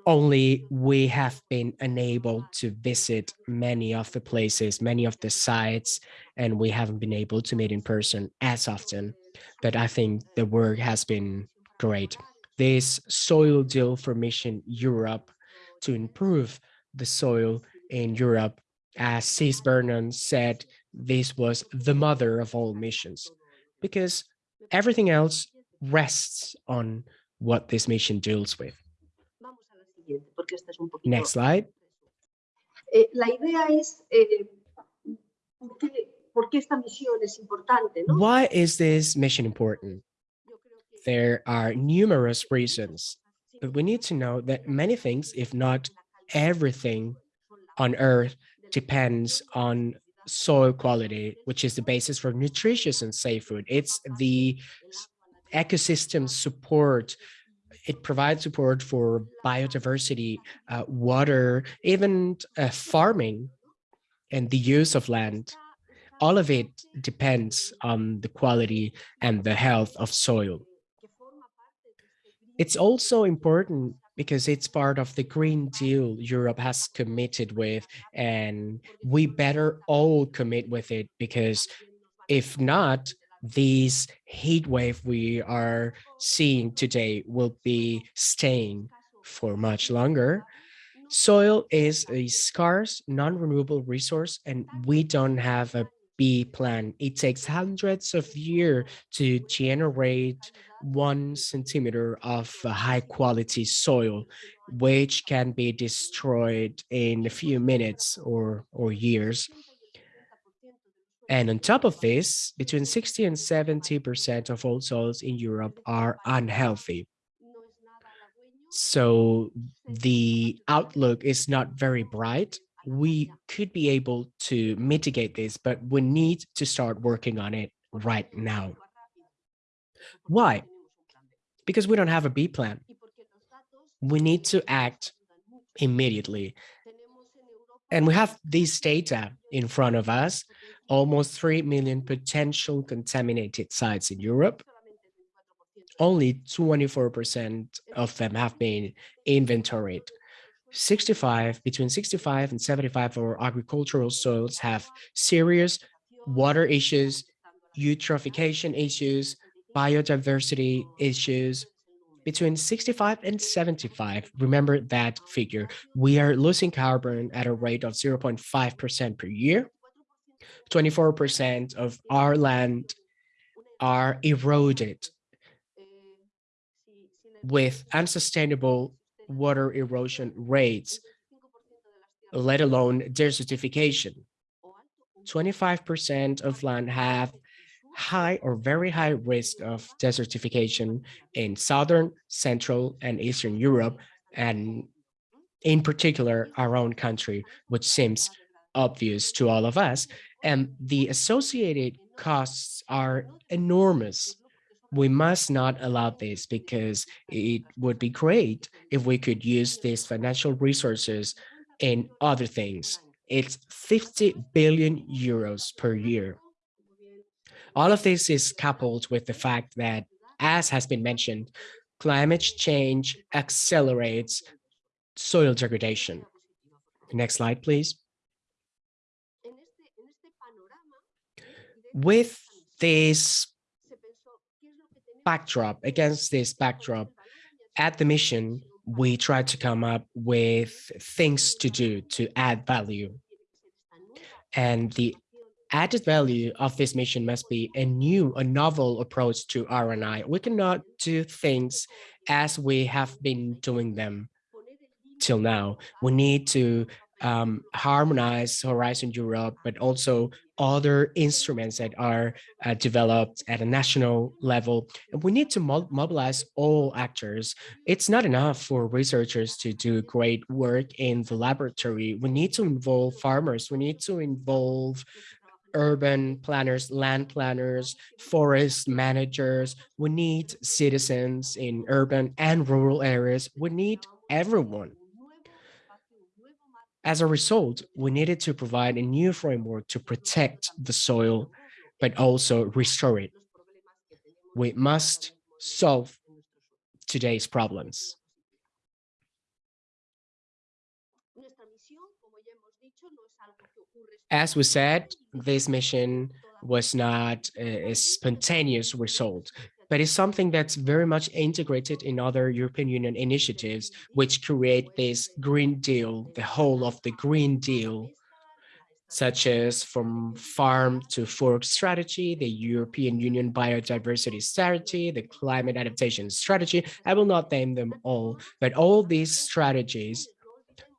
only we have been unable to visit many of the places, many of the sites, and we haven't been able to meet in person as often. But I think the work has been great. This soil deal for Mission Europe to improve the soil in Europe, as Cis Vernon said, this was the mother of all missions because everything else rests on what this mission deals with porque este es un poquito... Next slide. Eh, la idea es, eh, ¿por, qué, ¿por, qué, esta misión es importante? ¿no? Why is this mission important? There are numerous reasons, but we need to know that many things, if not everything on Earth, depends on soil quality, which is the basis for nutritious and safe food. It's the ecosystem support it provides support for biodiversity, uh, water, even uh, farming and the use of land. All of it depends on the quality and the health of soil. It's also important because it's part of the Green Deal Europe has committed with, and we better all commit with it because if not, this heat wave we are seeing today will be staying for much longer. Soil is a scarce, non-renewable resource, and we don't have a B plan. It takes hundreds of years to generate one centimeter of high quality soil, which can be destroyed in a few minutes or, or years. And on top of this, between 60 and 70% of all soils in Europe are unhealthy. So the outlook is not very bright. We could be able to mitigate this, but we need to start working on it right now. Why? Because we don't have a B plan. We need to act immediately. And we have this data in front of us almost 3 million potential contaminated sites in Europe. Only 24% of them have been inventoried. 65, between 65 and 75 of our agricultural soils have serious water issues, eutrophication issues, biodiversity issues, between 65 and 75, remember that figure, we are losing carbon at a rate of 0.5% per year. 24% of our land are eroded with unsustainable water erosion rates, let alone desertification. 25% of land have high or very high risk of desertification in Southern, Central, and Eastern Europe, and in particular, our own country, which seems obvious to all of us. And the associated costs are enormous. We must not allow this because it would be great if we could use these financial resources in other things. It's 50 billion euros per year. All of this is coupled with the fact that, as has been mentioned, climate change accelerates soil degradation. Next slide, please. With this backdrop, against this backdrop, at the mission, we tried to come up with things to do to add value. And the added value of this mission must be a new, a novel approach to R&I. We cannot do things as we have been doing them till now. We need to um, harmonize Horizon Europe, but also other instruments that are uh, developed at a national level. And we need to mo mobilize all actors. It's not enough for researchers to do great work in the laboratory. We need to involve farmers. We need to involve urban planners, land planners, forest managers. We need citizens in urban and rural areas. We need everyone. As a result, we needed to provide a new framework to protect the soil, but also restore it. We must solve today's problems. As we said, this mission was not a, spontaneous result, but it's something that's very much integrated in other European Union initiatives, which create this Green Deal, the whole of the Green Deal, such as from farm to fork strategy, the European Union biodiversity strategy, the climate adaptation strategy. I will not name them all, but all these strategies,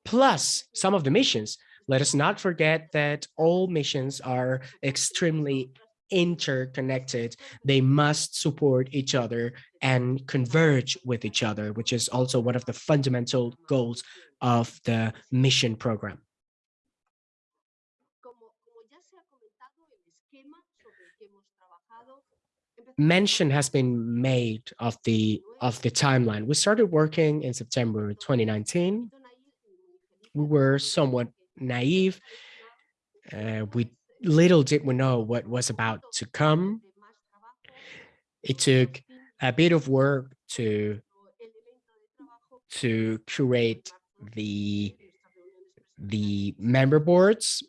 plus some of the missions, let us not forget that all missions are extremely interconnected. They must support each other and converge with each other, which is also one of the fundamental goals of the mission program. Mention has been made of the of the timeline. We started working in September 2019. We were somewhat naive. Uh, we little did we know what was about to come. It took a bit of work to to curate the the member boards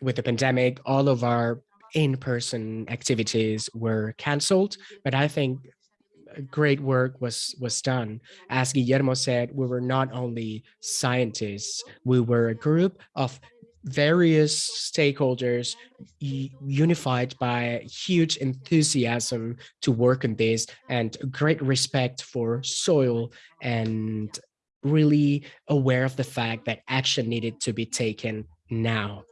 with the pandemic all of our in-person activities were canceled but i think great work was was done. As Guillermo said, we were not only scientists, we were a group of various stakeholders unified by huge enthusiasm to work on this and great respect for soil and really aware of the fact that action needed to be taken now.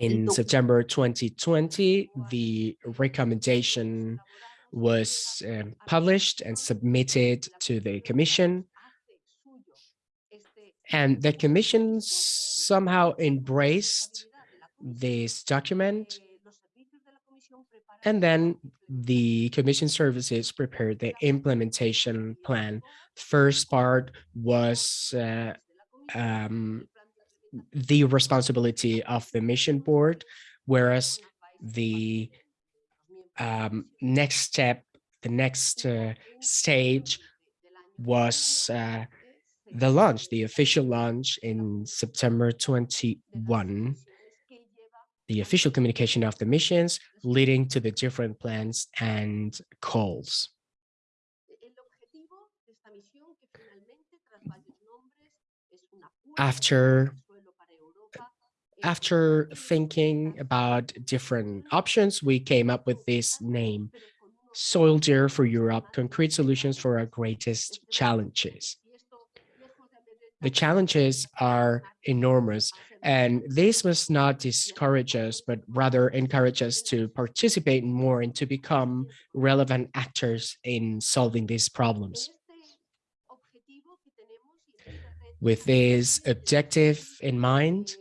In September 2020, the recommendation was um, published and submitted to the commission. And the commission somehow embraced this document. And then the commission services prepared the implementation plan. First part was uh, um, the responsibility of the mission board, whereas the um, next step, the next uh, stage was uh, the launch, the official launch in September 21, the official communication of the missions leading to the different plans and calls. After after thinking about different options, we came up with this name, Soil Deal for Europe, concrete solutions for our greatest challenges. The challenges are enormous, and this must not discourage us, but rather encourage us to participate more and to become relevant actors in solving these problems. With this objective in mind,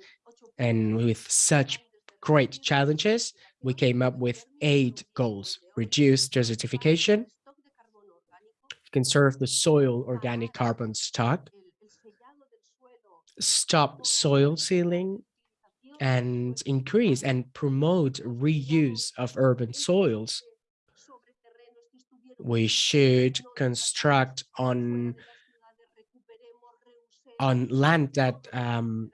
and with such great challenges, we came up with eight goals. Reduce desertification, conserve the soil organic carbon stock, stop soil sealing, and increase and promote reuse of urban soils. We should construct on on land that um,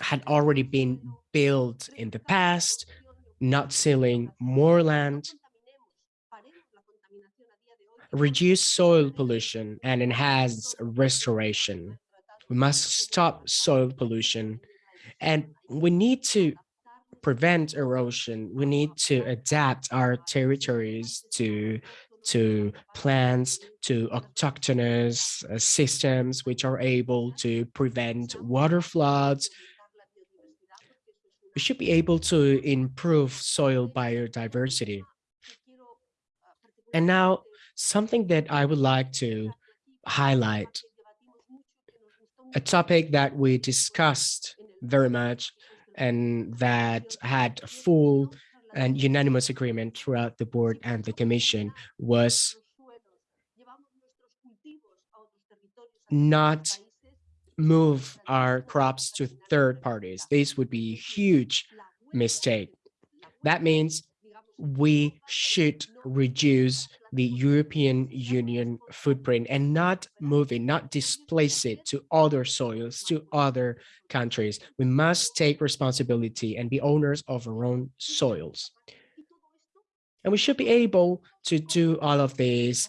had already been built in the past, not sealing more land, reduce soil pollution and enhance restoration. We must stop soil pollution and we need to prevent erosion. We need to adapt our territories to to plants, to autochthonous uh, systems which are able to prevent water floods. We should be able to improve soil biodiversity. And now something that I would like to highlight, a topic that we discussed very much and that had a full and unanimous agreement throughout the board and the commission was not move our crops to third parties. This would be a huge mistake. That means we should reduce the European Union footprint and not move it, not displace it to other soils, to other countries. We must take responsibility and be owners of our own soils. And we should be able to do all of this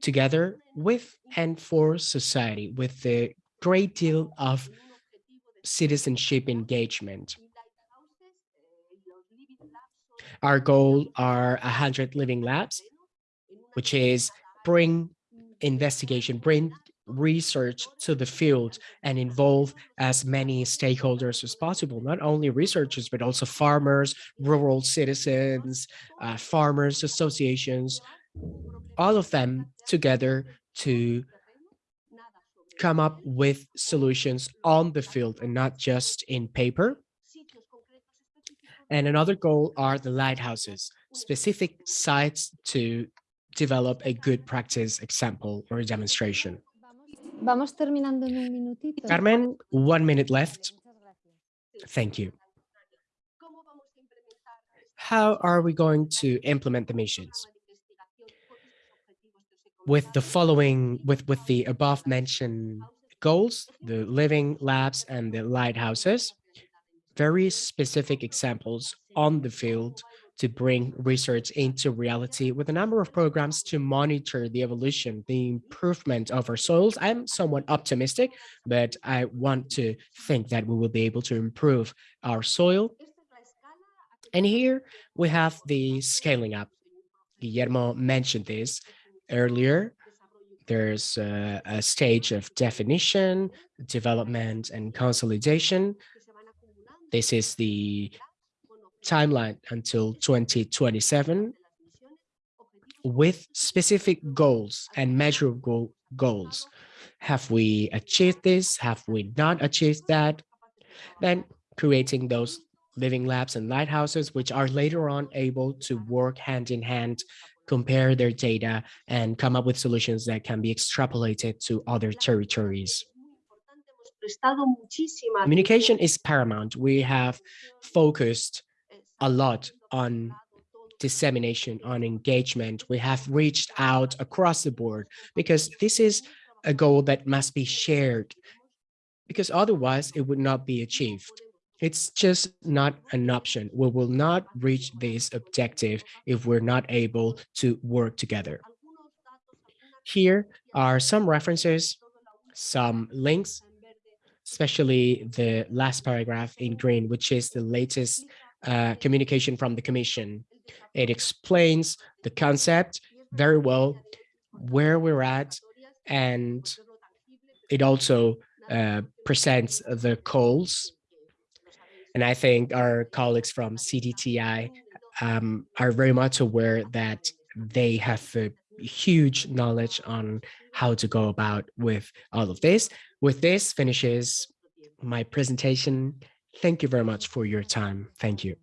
together with and for society, with a great deal of citizenship engagement. Our goal are 100 living labs, which is bring investigation, bring research to the field and involve as many stakeholders as possible, not only researchers, but also farmers, rural citizens, uh, farmers associations, all of them together to come up with solutions on the field and not just in paper. And another goal are the lighthouses, specific sites to develop a good practice example or a demonstration. Vamos terminando en un minutito. Carmen, one minute left. Thank you. How are we going to implement the missions? With the following, with, with the above mentioned goals, the living labs and the lighthouses, very specific examples on the field to bring research into reality with a number of programs to monitor the evolution, the improvement of our soils. I'm somewhat optimistic, but I want to think that we will be able to improve our soil. And here we have the scaling up. Guillermo mentioned this earlier. There's a, a stage of definition, development, and consolidation. This is the timeline until 2027 with specific goals and measurable goals. Have we achieved this? Have we not achieved that? Then creating those living labs and lighthouses, which are later on able to work hand in hand, compare their data and come up with solutions that can be extrapolated to other territories. Communication is paramount. We have focused a lot on dissemination, on engagement. We have reached out across the board because this is a goal that must be shared because otherwise it would not be achieved. It's just not an option. We will not reach this objective if we're not able to work together. Here are some references, some links, especially the last paragraph in green, which is the latest uh, communication from the Commission. It explains the concept very well, where we're at, and it also uh, presents the calls. And I think our colleagues from CDTI um, are very much aware that they have a huge knowledge on how to go about with all of this. With this finishes my presentation. Thank you very much for your time. Thank you.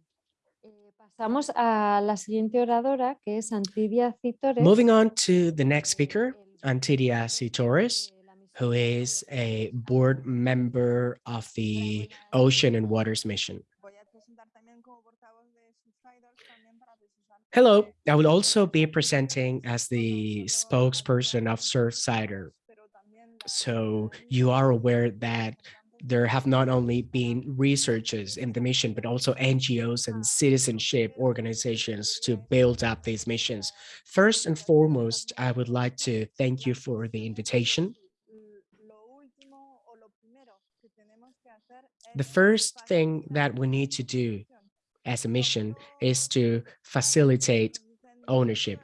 Eh, Pasamos a la siguiente oradora, que es Antidia Citores. Moving on to the next speaker, Antidia Citores, who is a board member of the Ocean and Waters Mission. Hello, I will also be presenting as the spokesperson of Surfrider. So you are aware that there have not only been researchers in the mission, but also NGOs and citizenship organizations to build up these missions. First and foremost, I would like to thank you for the invitation. The first thing that we need to do as a mission is to facilitate ownership.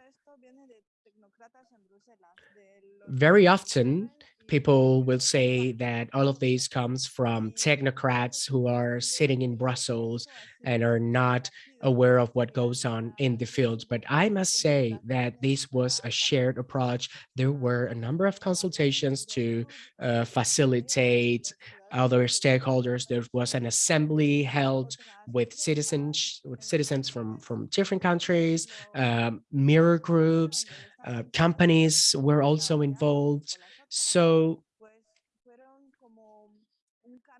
Very often, people will say that all of this comes from technocrats who are sitting in Brussels and are not aware of what goes on in the field. But I must say that this was a shared approach. There were a number of consultations to uh, facilitate other stakeholders. There was an assembly held with citizens, with citizens from, from different countries, um, mirror groups, uh, companies were also involved. So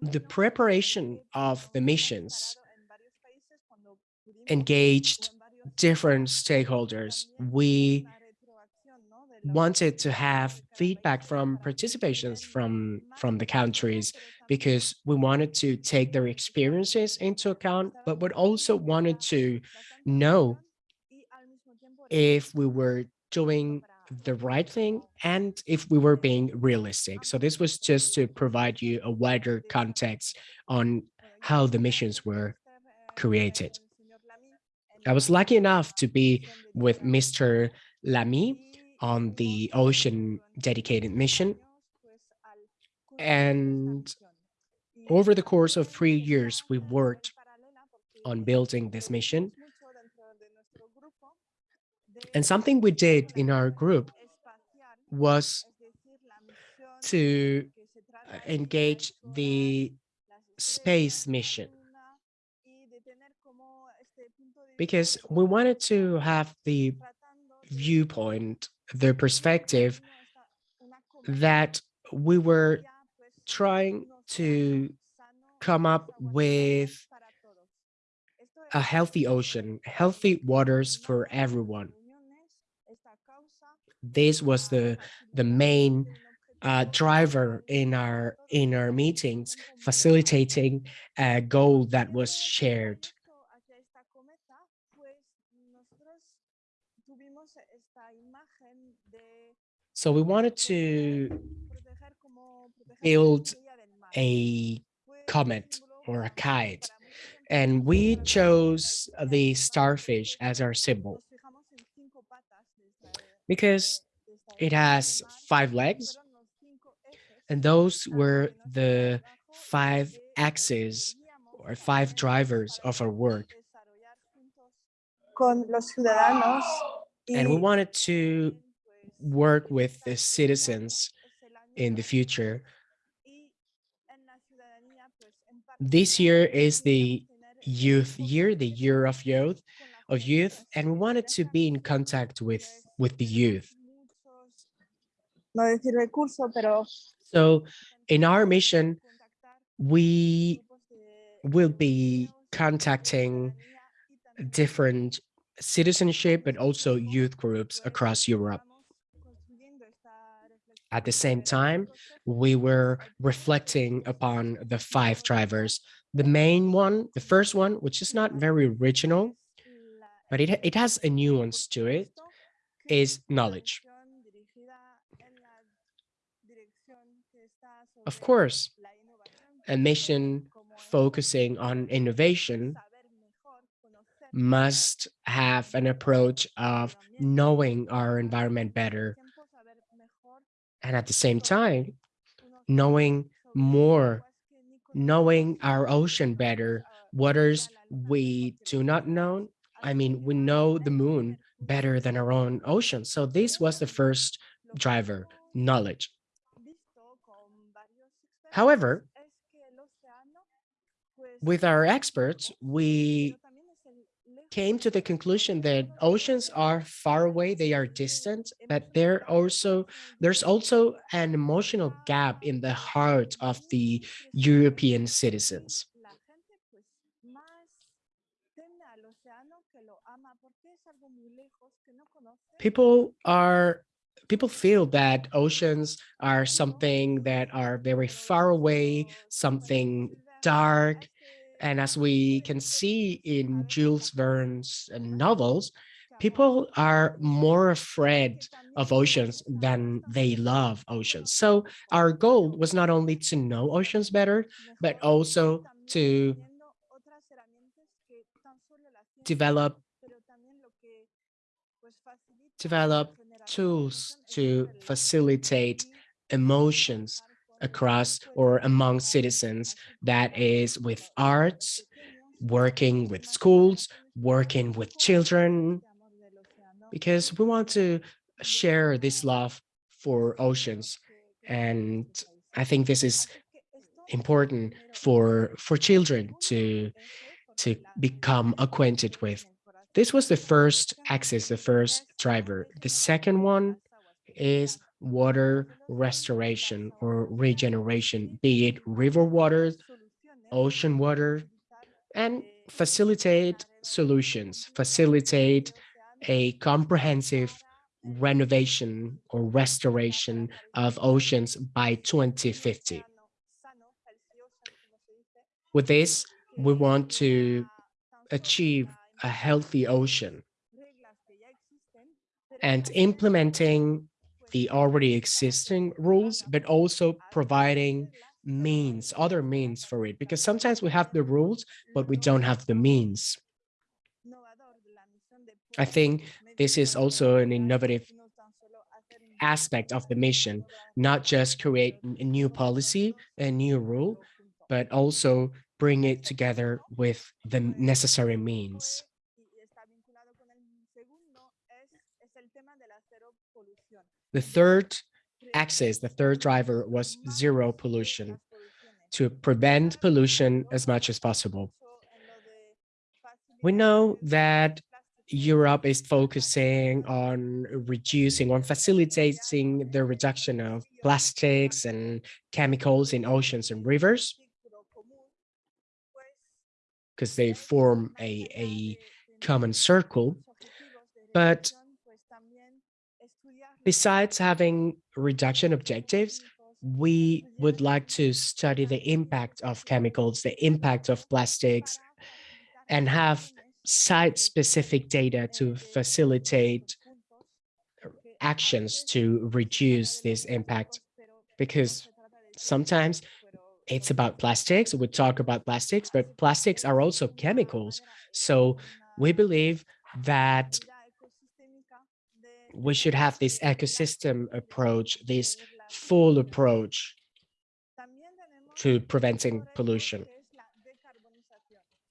the preparation of the missions engaged different stakeholders. We wanted to have feedback from participations from from the countries because we wanted to take their experiences into account but we also wanted to know if we were doing the right thing and if we were being realistic. So this was just to provide you a wider context on how the missions were created. I was lucky enough to be with Mr. Lamy on the ocean dedicated mission. And over the course of three years, we worked on building this mission. And something we did in our group was to uh, engage the space mission. Because we wanted to have the viewpoint, the perspective that we were trying to come up with a healthy ocean, healthy waters for everyone this was the the main uh, driver in our in our meetings, facilitating a goal that was shared. So we wanted to build a comet or a kite, and we chose the starfish as our symbol because it has five legs and those were the five axes or five drivers of our work. And we wanted to work with the citizens in the future. This year is the youth year, the year of youth, of youth, and we wanted to be in contact with with the youth. So in our mission, we will be contacting different citizenship, but also youth groups across Europe. At the same time, we were reflecting upon the five drivers. The main one, the first one, which is not very original, but it, it has a nuance to it, is knowledge. Of course, a mission focusing on innovation must have an approach of knowing our environment better and at the same time knowing more knowing our ocean better waters we do not know i mean we know the moon better than our own ocean so this was the first driver knowledge however with our experts we came to the conclusion that oceans are far away, they are distant, but there also there's also an emotional gap in the heart of the European citizens. People are people feel that oceans are something that are very far away, something dark, and as we can see in Jules Verne's uh, novels, people are more afraid of oceans than they love oceans. So our goal was not only to know oceans better, but also to develop develop tools to facilitate emotions across or among citizens that is with arts, working with schools, working with children, because we want to share this love for oceans. And I think this is important for for children to to become acquainted with. This was the first axis, the first driver. The second one is water restoration or regeneration, be it river water, ocean water, and facilitate solutions, facilitate a comprehensive renovation or restoration of oceans by 2050. With this, we want to achieve a healthy ocean. And implementing the already existing rules, but also providing means, other means for it, because sometimes we have the rules, but we don't have the means. I think this is also an innovative aspect of the mission, not just create a new policy, a new rule, but also bring it together with the necessary means. The third axis, the third driver was zero pollution to prevent pollution as much as possible. We know that Europe is focusing on reducing, on facilitating the reduction of plastics and chemicals in oceans and rivers because they form a, a common circle. But Besides having reduction objectives, we would like to study the impact of chemicals, the impact of plastics, and have site-specific data to facilitate actions to reduce this impact. Because sometimes it's about plastics, we talk about plastics, but plastics are also chemicals. So we believe that we should have this ecosystem approach, this full approach to preventing pollution.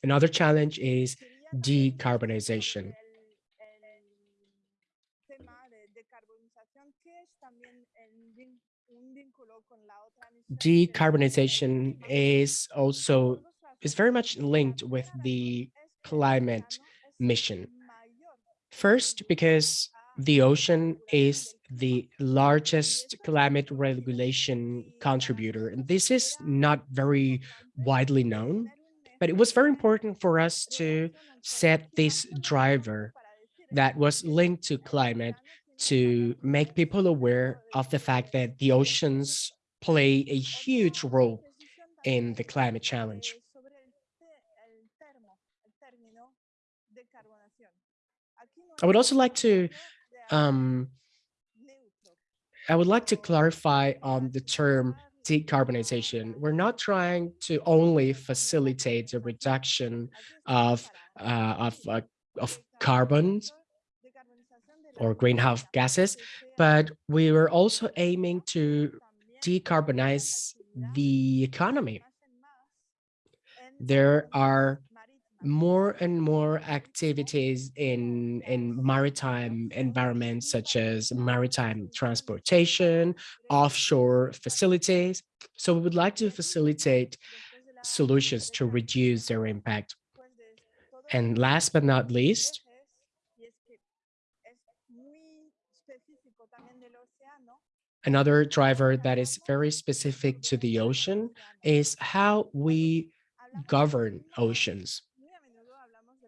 Another challenge is decarbonization. Decarbonization is also is very much linked with the climate mission. First, because the ocean is the largest climate regulation contributor. And this is not very widely known, but it was very important for us to set this driver that was linked to climate to make people aware of the fact that the oceans play a huge role in the climate challenge. I would also like to um, I would like to clarify on the term decarbonization. We're not trying to only facilitate the reduction of uh, of uh, of carbon or greenhouse gases, but we were also aiming to decarbonize the economy. There are more and more activities in, in maritime environments, such as maritime transportation, offshore facilities. So we would like to facilitate solutions to reduce their impact. And last but not least, another driver that is very specific to the ocean is how we govern oceans.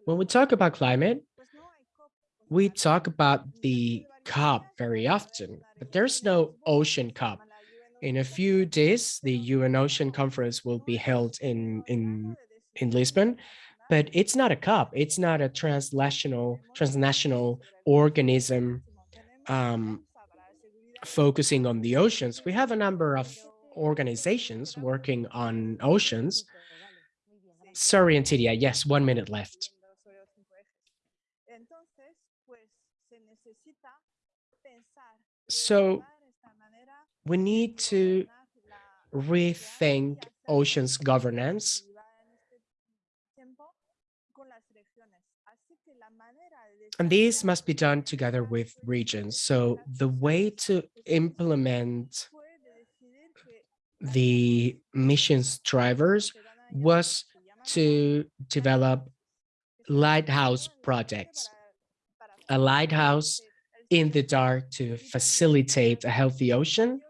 When we talk about climate, we talk about the COP very often, but there's no ocean COP. In a few days, the UN Ocean Conference will be held in, in, in Lisbon, but it's not a COP. It's not a transnational, transnational organism um, focusing on the oceans. We have a number of organizations working on oceans. Sorry, Antidia, yes, one minute left. So we need to rethink oceans governance and these must be done together with regions. So the way to implement the missions drivers was to develop lighthouse projects. A lighthouse in the dark to facilitate a healthy ocean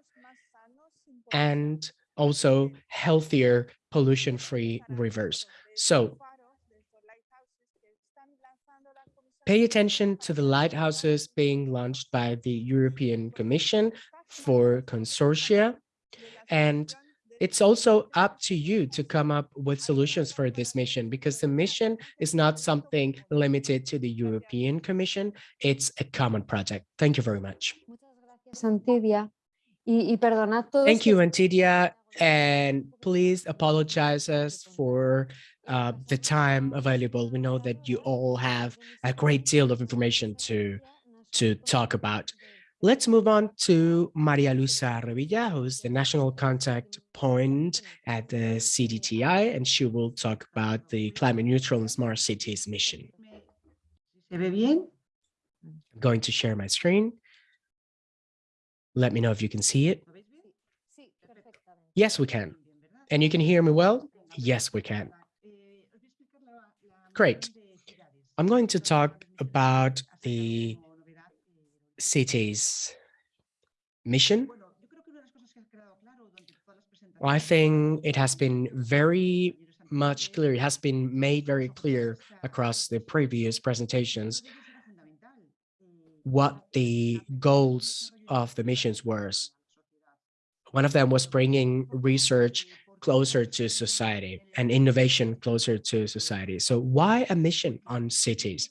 and also healthier pollution-free rivers. So pay attention to the lighthouses being launched by the European Commission for consortia and it's also up to you to come up with solutions for this mission because the mission is not something limited to the European Commission. It's a common project. Thank you very much. Thank you, Antidia, and please apologize us for uh, the time available. We know that you all have a great deal of information to to talk about. Let's move on to Maria Luisa Revilla, who's the national contact point at the CDTI, and she will talk about the climate neutral and smart cities mission. I'm going to share my screen. Let me know if you can see it. Yes, we can. And you can hear me well? Yes, we can. Great. I'm going to talk about the city's mission. I think it has been very much clear, it has been made very clear across the previous presentations what the goals of the missions were. One of them was bringing research closer to society and innovation closer to society. So why a mission on cities?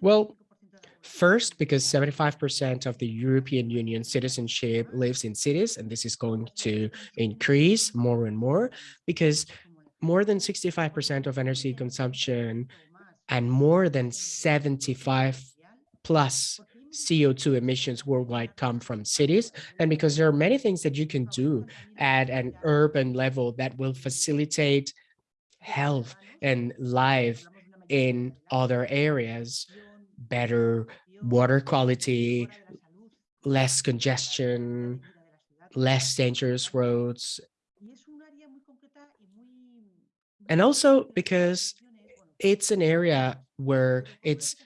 Well, First, because 75% of the European Union citizenship lives in cities, and this is going to increase more and more because more than 65% of energy consumption and more than 75 plus CO2 emissions worldwide come from cities. And because there are many things that you can do at an urban level that will facilitate health and life in other areas better water quality, less congestion, less dangerous roads. And also because it's an area where it's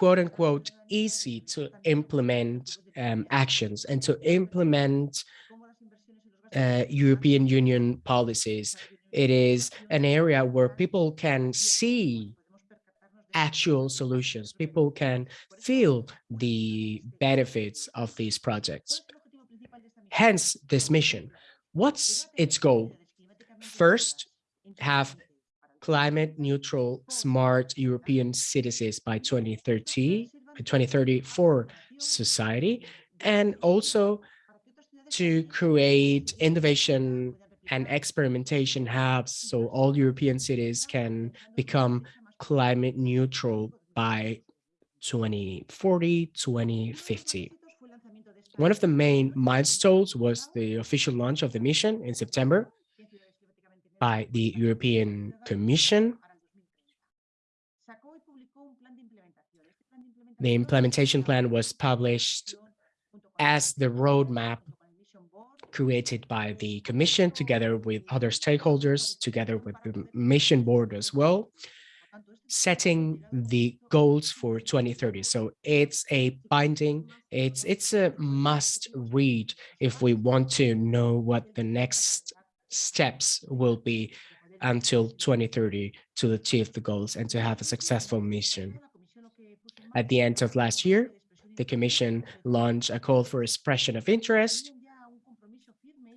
quote unquote easy to implement um, actions and to implement uh, European Union policies. It is an area where people can see actual solutions. People can feel the benefits of these projects. Hence this mission. What's its goal? First, have climate neutral smart European cities by 2030, 2030 for society, and also to create innovation and experimentation hubs so all European cities can become climate neutral by 2040, 2050. One of the main milestones was the official launch of the mission in September by the European Commission. The implementation plan was published as the roadmap created by the Commission together with other stakeholders, together with the mission board as well, setting the goals for 2030. So it's a binding, it's, it's a must read if we want to know what the next steps will be um, until 2030 to achieve the goals and to have a successful mission. At the end of last year, the Commission launched a call for expression of interest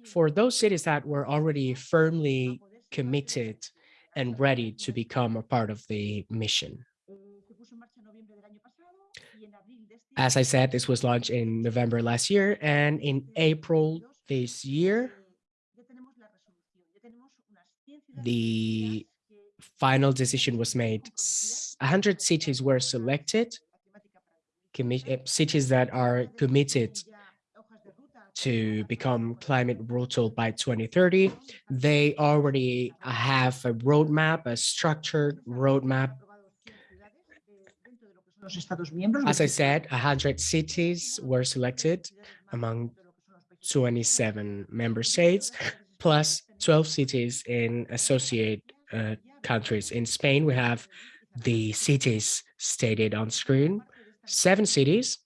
for those cities that were already firmly committed and ready to become a part of the mission. As I said, this was launched in November last year, and in April this year, the final decision was made. 100 cities were selected, eh, cities that are committed to become climate neutral by 2030. They already have a roadmap, a structured roadmap. As I said, 100 cities were selected among 27 member states, plus 12 cities in associate uh, countries. In Spain, we have the cities stated on screen, seven cities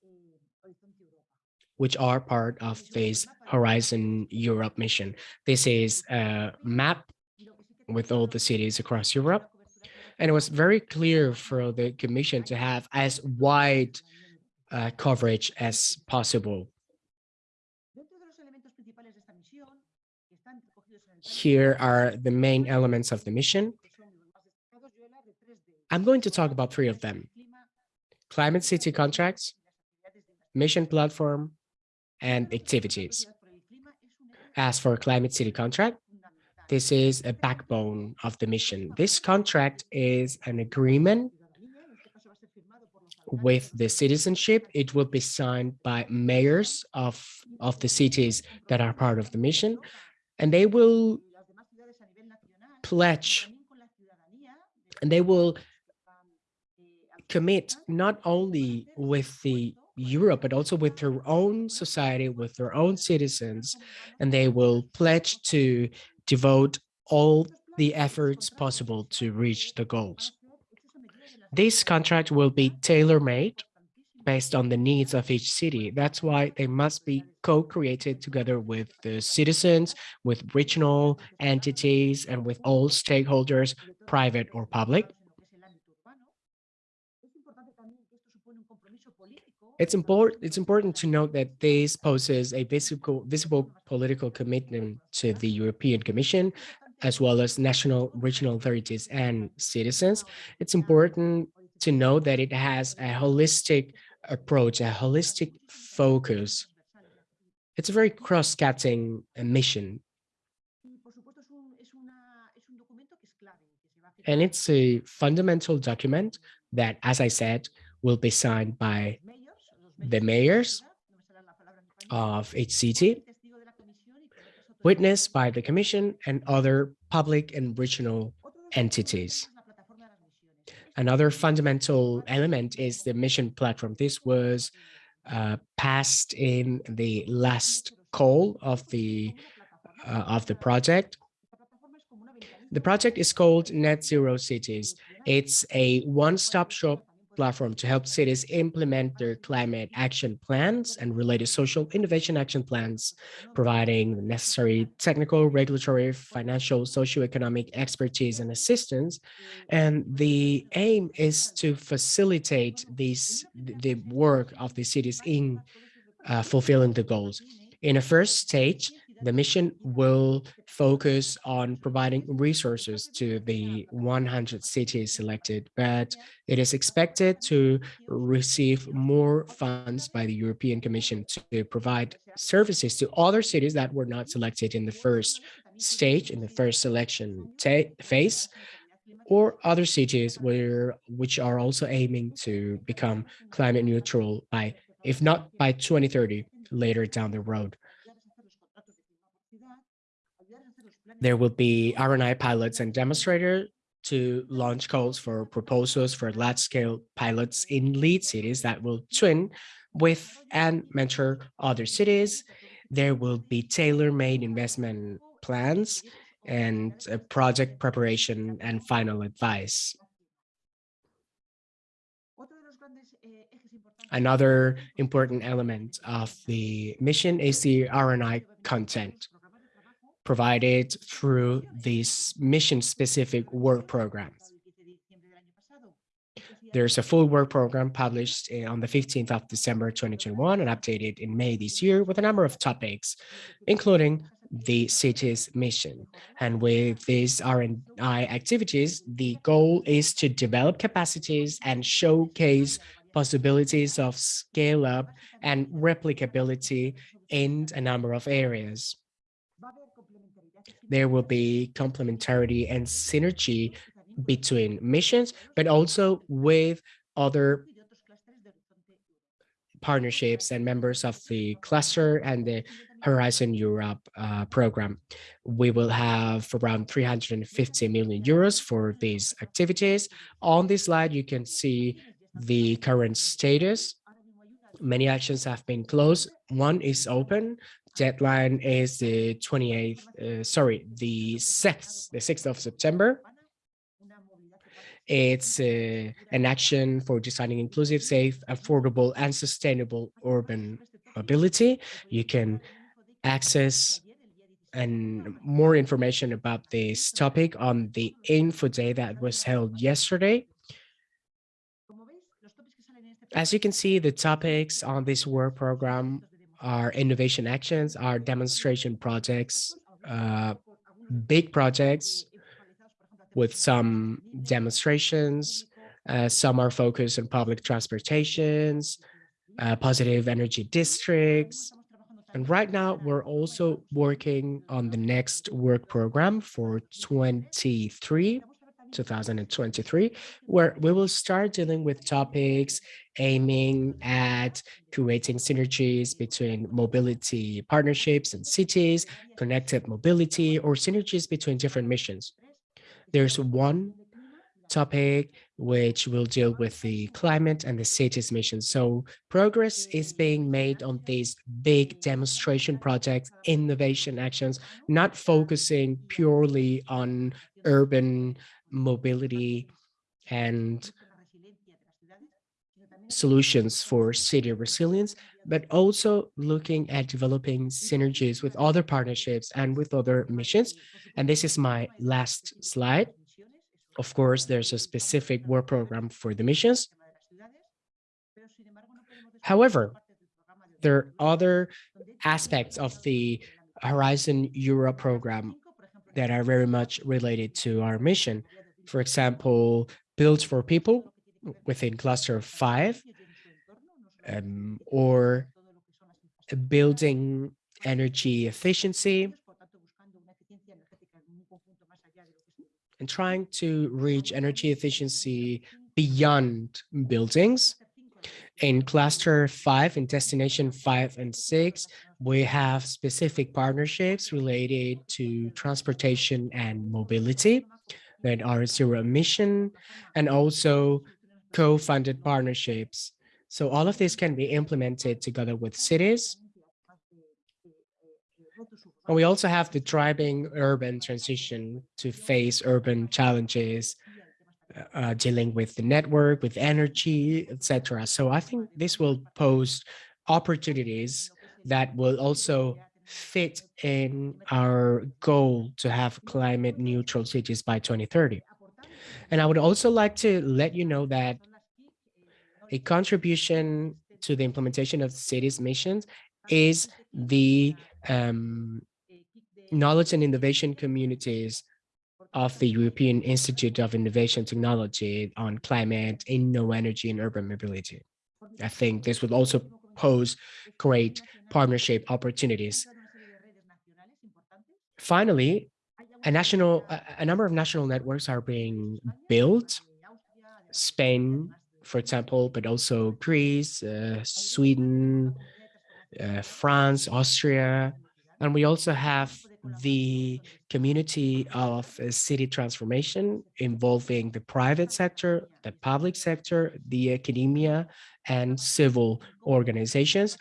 which are part of this Horizon Europe mission. This is a map with all the cities across Europe. And it was very clear for the Commission to have as wide uh, coverage as possible. Here are the main elements of the mission. I'm going to talk about three of them. Climate City contracts, mission platform, and activities. As for Climate City contract, this is a backbone of the mission. This contract is an agreement with the citizenship. It will be signed by mayors of, of the cities that are part of the mission, and they will pledge and they will commit not only with the Europe, but also with their own society, with their own citizens, and they will pledge to devote all the efforts possible to reach the goals. This contract will be tailor-made based on the needs of each city. That's why they must be co-created together with the citizens, with regional entities, and with all stakeholders, private or public. It's important it's important to note that this poses a visible visible political commitment to the European Commission as well as national regional authorities and citizens. It's important to know that it has a holistic approach, a holistic focus. It's a very cross-cutting uh, mission. And it's a fundamental document that, as I said, will be signed by the mayors of each city, witnessed by the commission and other public and regional entities. Another fundamental element is the mission platform. This was uh, passed in the last call of the uh, of the project. The project is called Net Zero Cities. It's a one-stop shop platform to help cities implement their climate action plans and related social innovation action plans, providing the necessary technical, regulatory, financial, socioeconomic expertise and assistance. And the aim is to facilitate these the work of the cities in uh, fulfilling the goals. In a first stage, the mission will focus on providing resources to the 100 cities selected, but it is expected to receive more funds by the European Commission to provide services to other cities that were not selected in the first stage, in the first selection phase, or other cities where which are also aiming to become climate neutral by, if not by 2030, later down the road. There will be R&I pilots and demonstrators to launch calls for proposals for large-scale pilots in lead cities that will twin with and mentor other cities. There will be tailor-made investment plans and project preparation and final advice. Another important element of the mission is the R&I content provided through these mission-specific work programs. There's a full work program published eh, on the 15th of December 2021 and updated in May this year with a number of topics, including the city's mission. And with these R&I activities, the goal is to develop capacities and showcase possibilities of scale up and replicability in a number of areas there will be complementarity and synergy between missions, but also with other partnerships and members of the cluster and the Horizon Europe uh, program. We will have around 350 million euros for these activities. On this slide, you can see the current status. Many actions have been closed. One is open, deadline is the 28th, uh, sorry, the 6th, the 6th of September. It's uh, an action for designing inclusive, safe, affordable, and sustainable urban mobility. You can access and more information about this topic on the info day that was held yesterday. As you can see, the topics on this work program our innovation actions, our demonstration projects, uh, big projects with some demonstrations. Uh, some are focused on public transportations, uh, positive energy districts. And right now, we're also working on the next work program for 23 2023, where we will start dealing with topics aiming at creating synergies between mobility partnerships and cities, connected mobility, or synergies between different missions. There's one topic which will deal with the climate and the cities mission. So progress is being made on these big demonstration projects, innovation actions, not focusing purely on urban mobility and solutions for city resilience, but also looking at developing synergies with other partnerships and with other missions. And this is my last slide. Of course, there's a specific work program for the missions. However, there are other aspects of the Horizon Europe program that are very much related to our mission. For example, Build for People within cluster five, um, or building energy efficiency, and trying to reach energy efficiency beyond buildings. In cluster five, in destination five and six, we have specific partnerships related to transportation and mobility that are zero emission and also co-funded partnerships. So all of this can be implemented together with cities. And we also have the driving urban transition to face urban challenges uh, dealing with the network, with energy, etc. So I think this will pose opportunities that will also fit in our goal to have climate neutral cities by 2030. And I would also like to let you know that a contribution to the implementation of the city's missions is the um, knowledge and innovation communities of the European Institute of Innovation Technology on climate, InnoEnergy, and urban mobility. I think this would also pose great partnership opportunities. Finally, a national, a, number of national networks are being built. Spain, for example, but also Greece, uh, Sweden, uh, France, Austria, and we also have the community of uh, city transformation involving the private sector, the public sector, the academia, and civil organizations,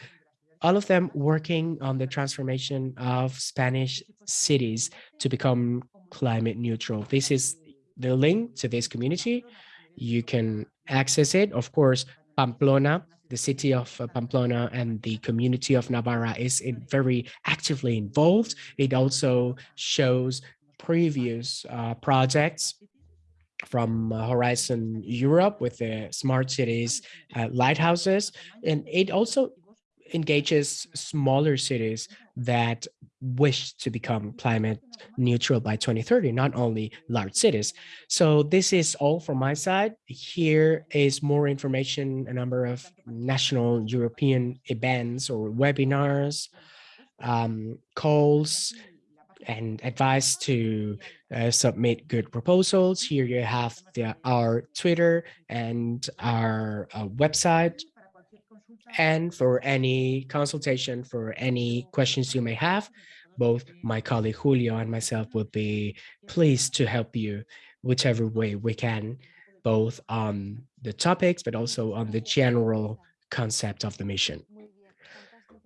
all of them working on the transformation of Spanish cities to become climate neutral. This is the link to this community. You can access it. Of course, Pamplona the city of uh, Pamplona and the community of Navarra is very actively involved. It also shows previous uh, projects from uh, Horizon Europe with the smart cities uh, lighthouses. And it also engages smaller cities that wish to become climate neutral by 2030, not only large cities. So this is all from my side. Here is more information, a number of national European events or webinars, um, calls, and advice to uh, submit good proposals. Here you have the, our Twitter and our uh, website and for any consultation, for any questions you may have, both my colleague Julio and myself would be pleased to help you whichever way we can, both on the topics, but also on the general concept of the mission.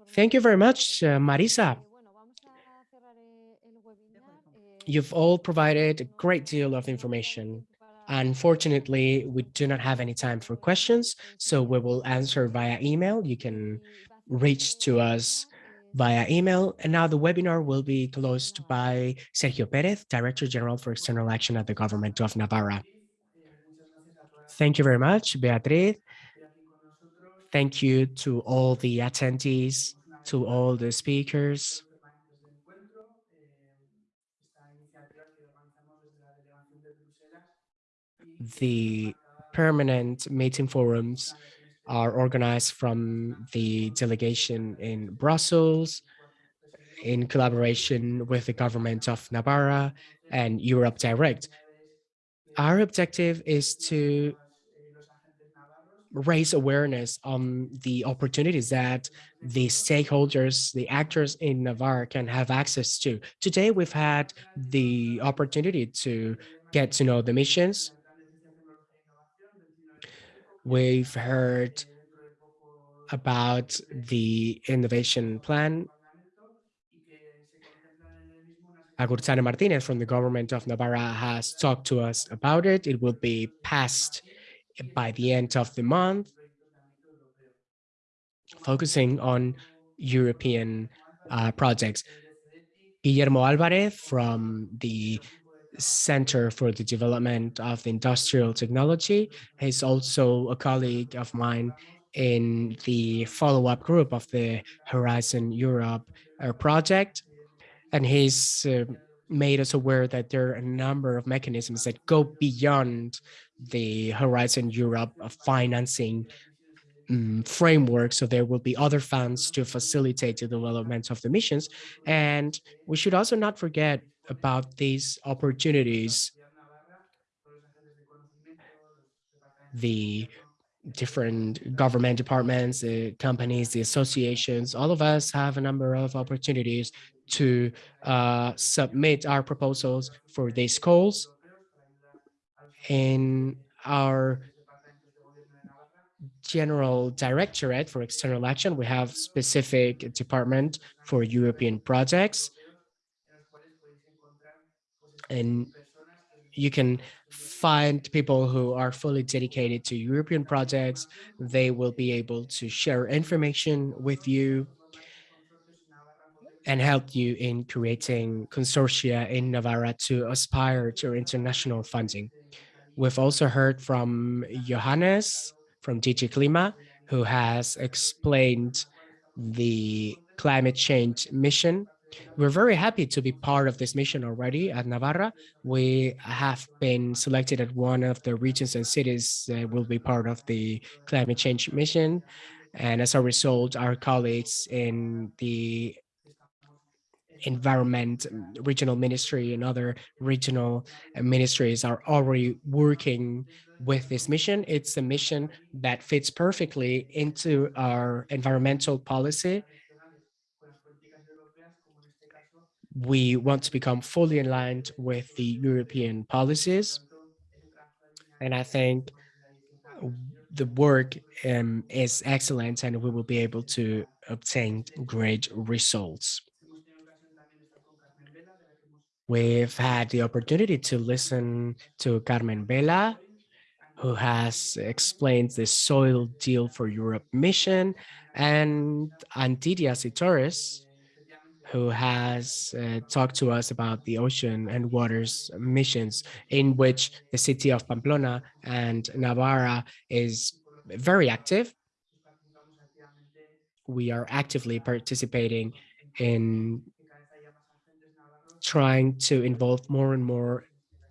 Thank you very much, uh, Marisa. You've all provided a great deal of information Unfortunately, we do not have any time for questions, so we will answer via email. You can reach to us via email. And now the webinar will be closed by Sergio Perez, Director General for External Action at the Government of Navarra. Thank you very much, Beatriz. Thank you to all the attendees, to all the speakers. The permanent meeting forums are organized from the delegation in Brussels in collaboration with the government of Navarra and Europe Direct. Our objective is to raise awareness on the opportunities that the stakeholders, the actors in Navarre can have access to. Today, we've had the opportunity to get to know the missions, We've heard about the innovation plan. Agurtzane Martinez from the government of Navarra has talked to us about it. It will be passed by the end of the month, focusing on European uh, projects. Guillermo Alvarez from the Center for the Development of Industrial Technology. He's also a colleague of mine in the follow-up group of the Horizon Europe uh, project. And he's uh, made us aware that there are a number of mechanisms that go beyond the Horizon Europe financing um, framework. So there will be other funds to facilitate the development of the missions. And we should also not forget about these opportunities. The different government departments, the companies, the associations, all of us have a number of opportunities to uh, submit our proposals for these calls. In our general directorate for external action, we have specific department for European projects. And you can find people who are fully dedicated to European projects. They will be able to share information with you and help you in creating consortia in Navarra to aspire to international funding. We've also heard from Johannes from DG CLIMA, who has explained the climate change mission. We're very happy to be part of this mission already at Navarra. We have been selected as one of the regions and cities that will be part of the climate change mission. And as a result, our colleagues in the environment regional ministry and other regional ministries are already working with this mission. It's a mission that fits perfectly into our environmental policy. We want to become fully aligned with the European policies. And I think the work um, is excellent and we will be able to obtain great results. We've had the opportunity to listen to Carmen Vela, who has explained the Soil Deal for Europe mission, and Antidia Citores, who has uh, talked to us about the ocean and waters missions in which the city of Pamplona and Navarra is very active. We are actively participating in trying to involve more and more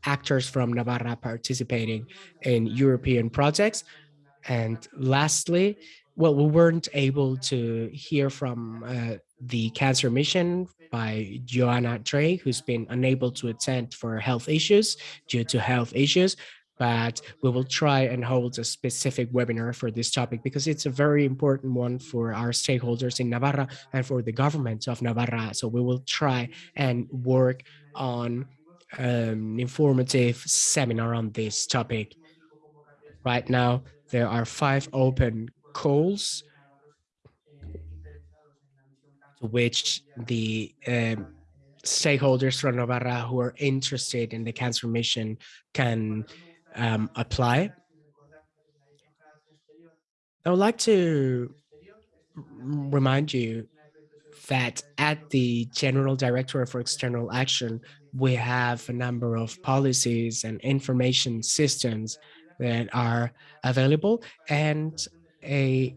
actors from Navarra participating in European projects. And lastly, well, we weren't able to hear from uh, the cancer mission by Joanna Drake, who's been unable to attend for health issues due to health issues, but we will try and hold a specific webinar for this topic because it's a very important one for our stakeholders in Navarra and for the government of Navarra. So we will try and work on um, informative seminar on this topic. Right now, there are five open calls to which the um, stakeholders from Navarra who are interested in the cancer mission can um, apply. I would like to remind you that at the General Directorate for External Action, we have a number of policies and information systems that are available and a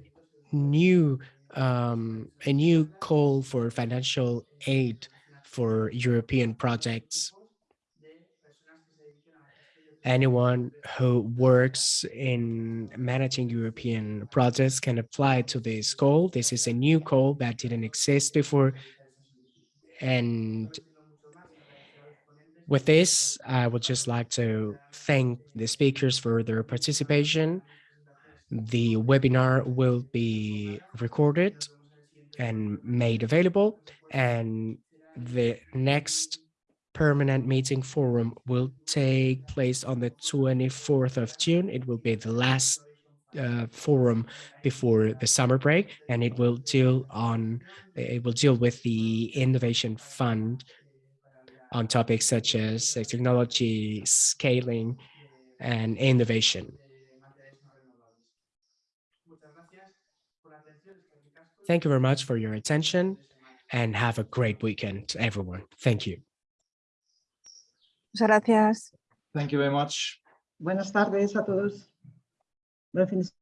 new um, a new call for financial aid for European projects anyone who works in managing European projects can apply to this call. This is a new call that didn't exist before. And with this, I would just like to thank the speakers for their participation. The webinar will be recorded and made available, and the next permanent meeting forum will take place on the 24th of June. It will be the last uh, forum before the summer break, and it will deal on it will deal with the innovation fund on topics such as technology, scaling, and innovation. Thank you very much for your attention and have a great weekend, everyone. Thank you. Muchas gracias. Thank you very much. Buenas tardes a todos. Buen fin de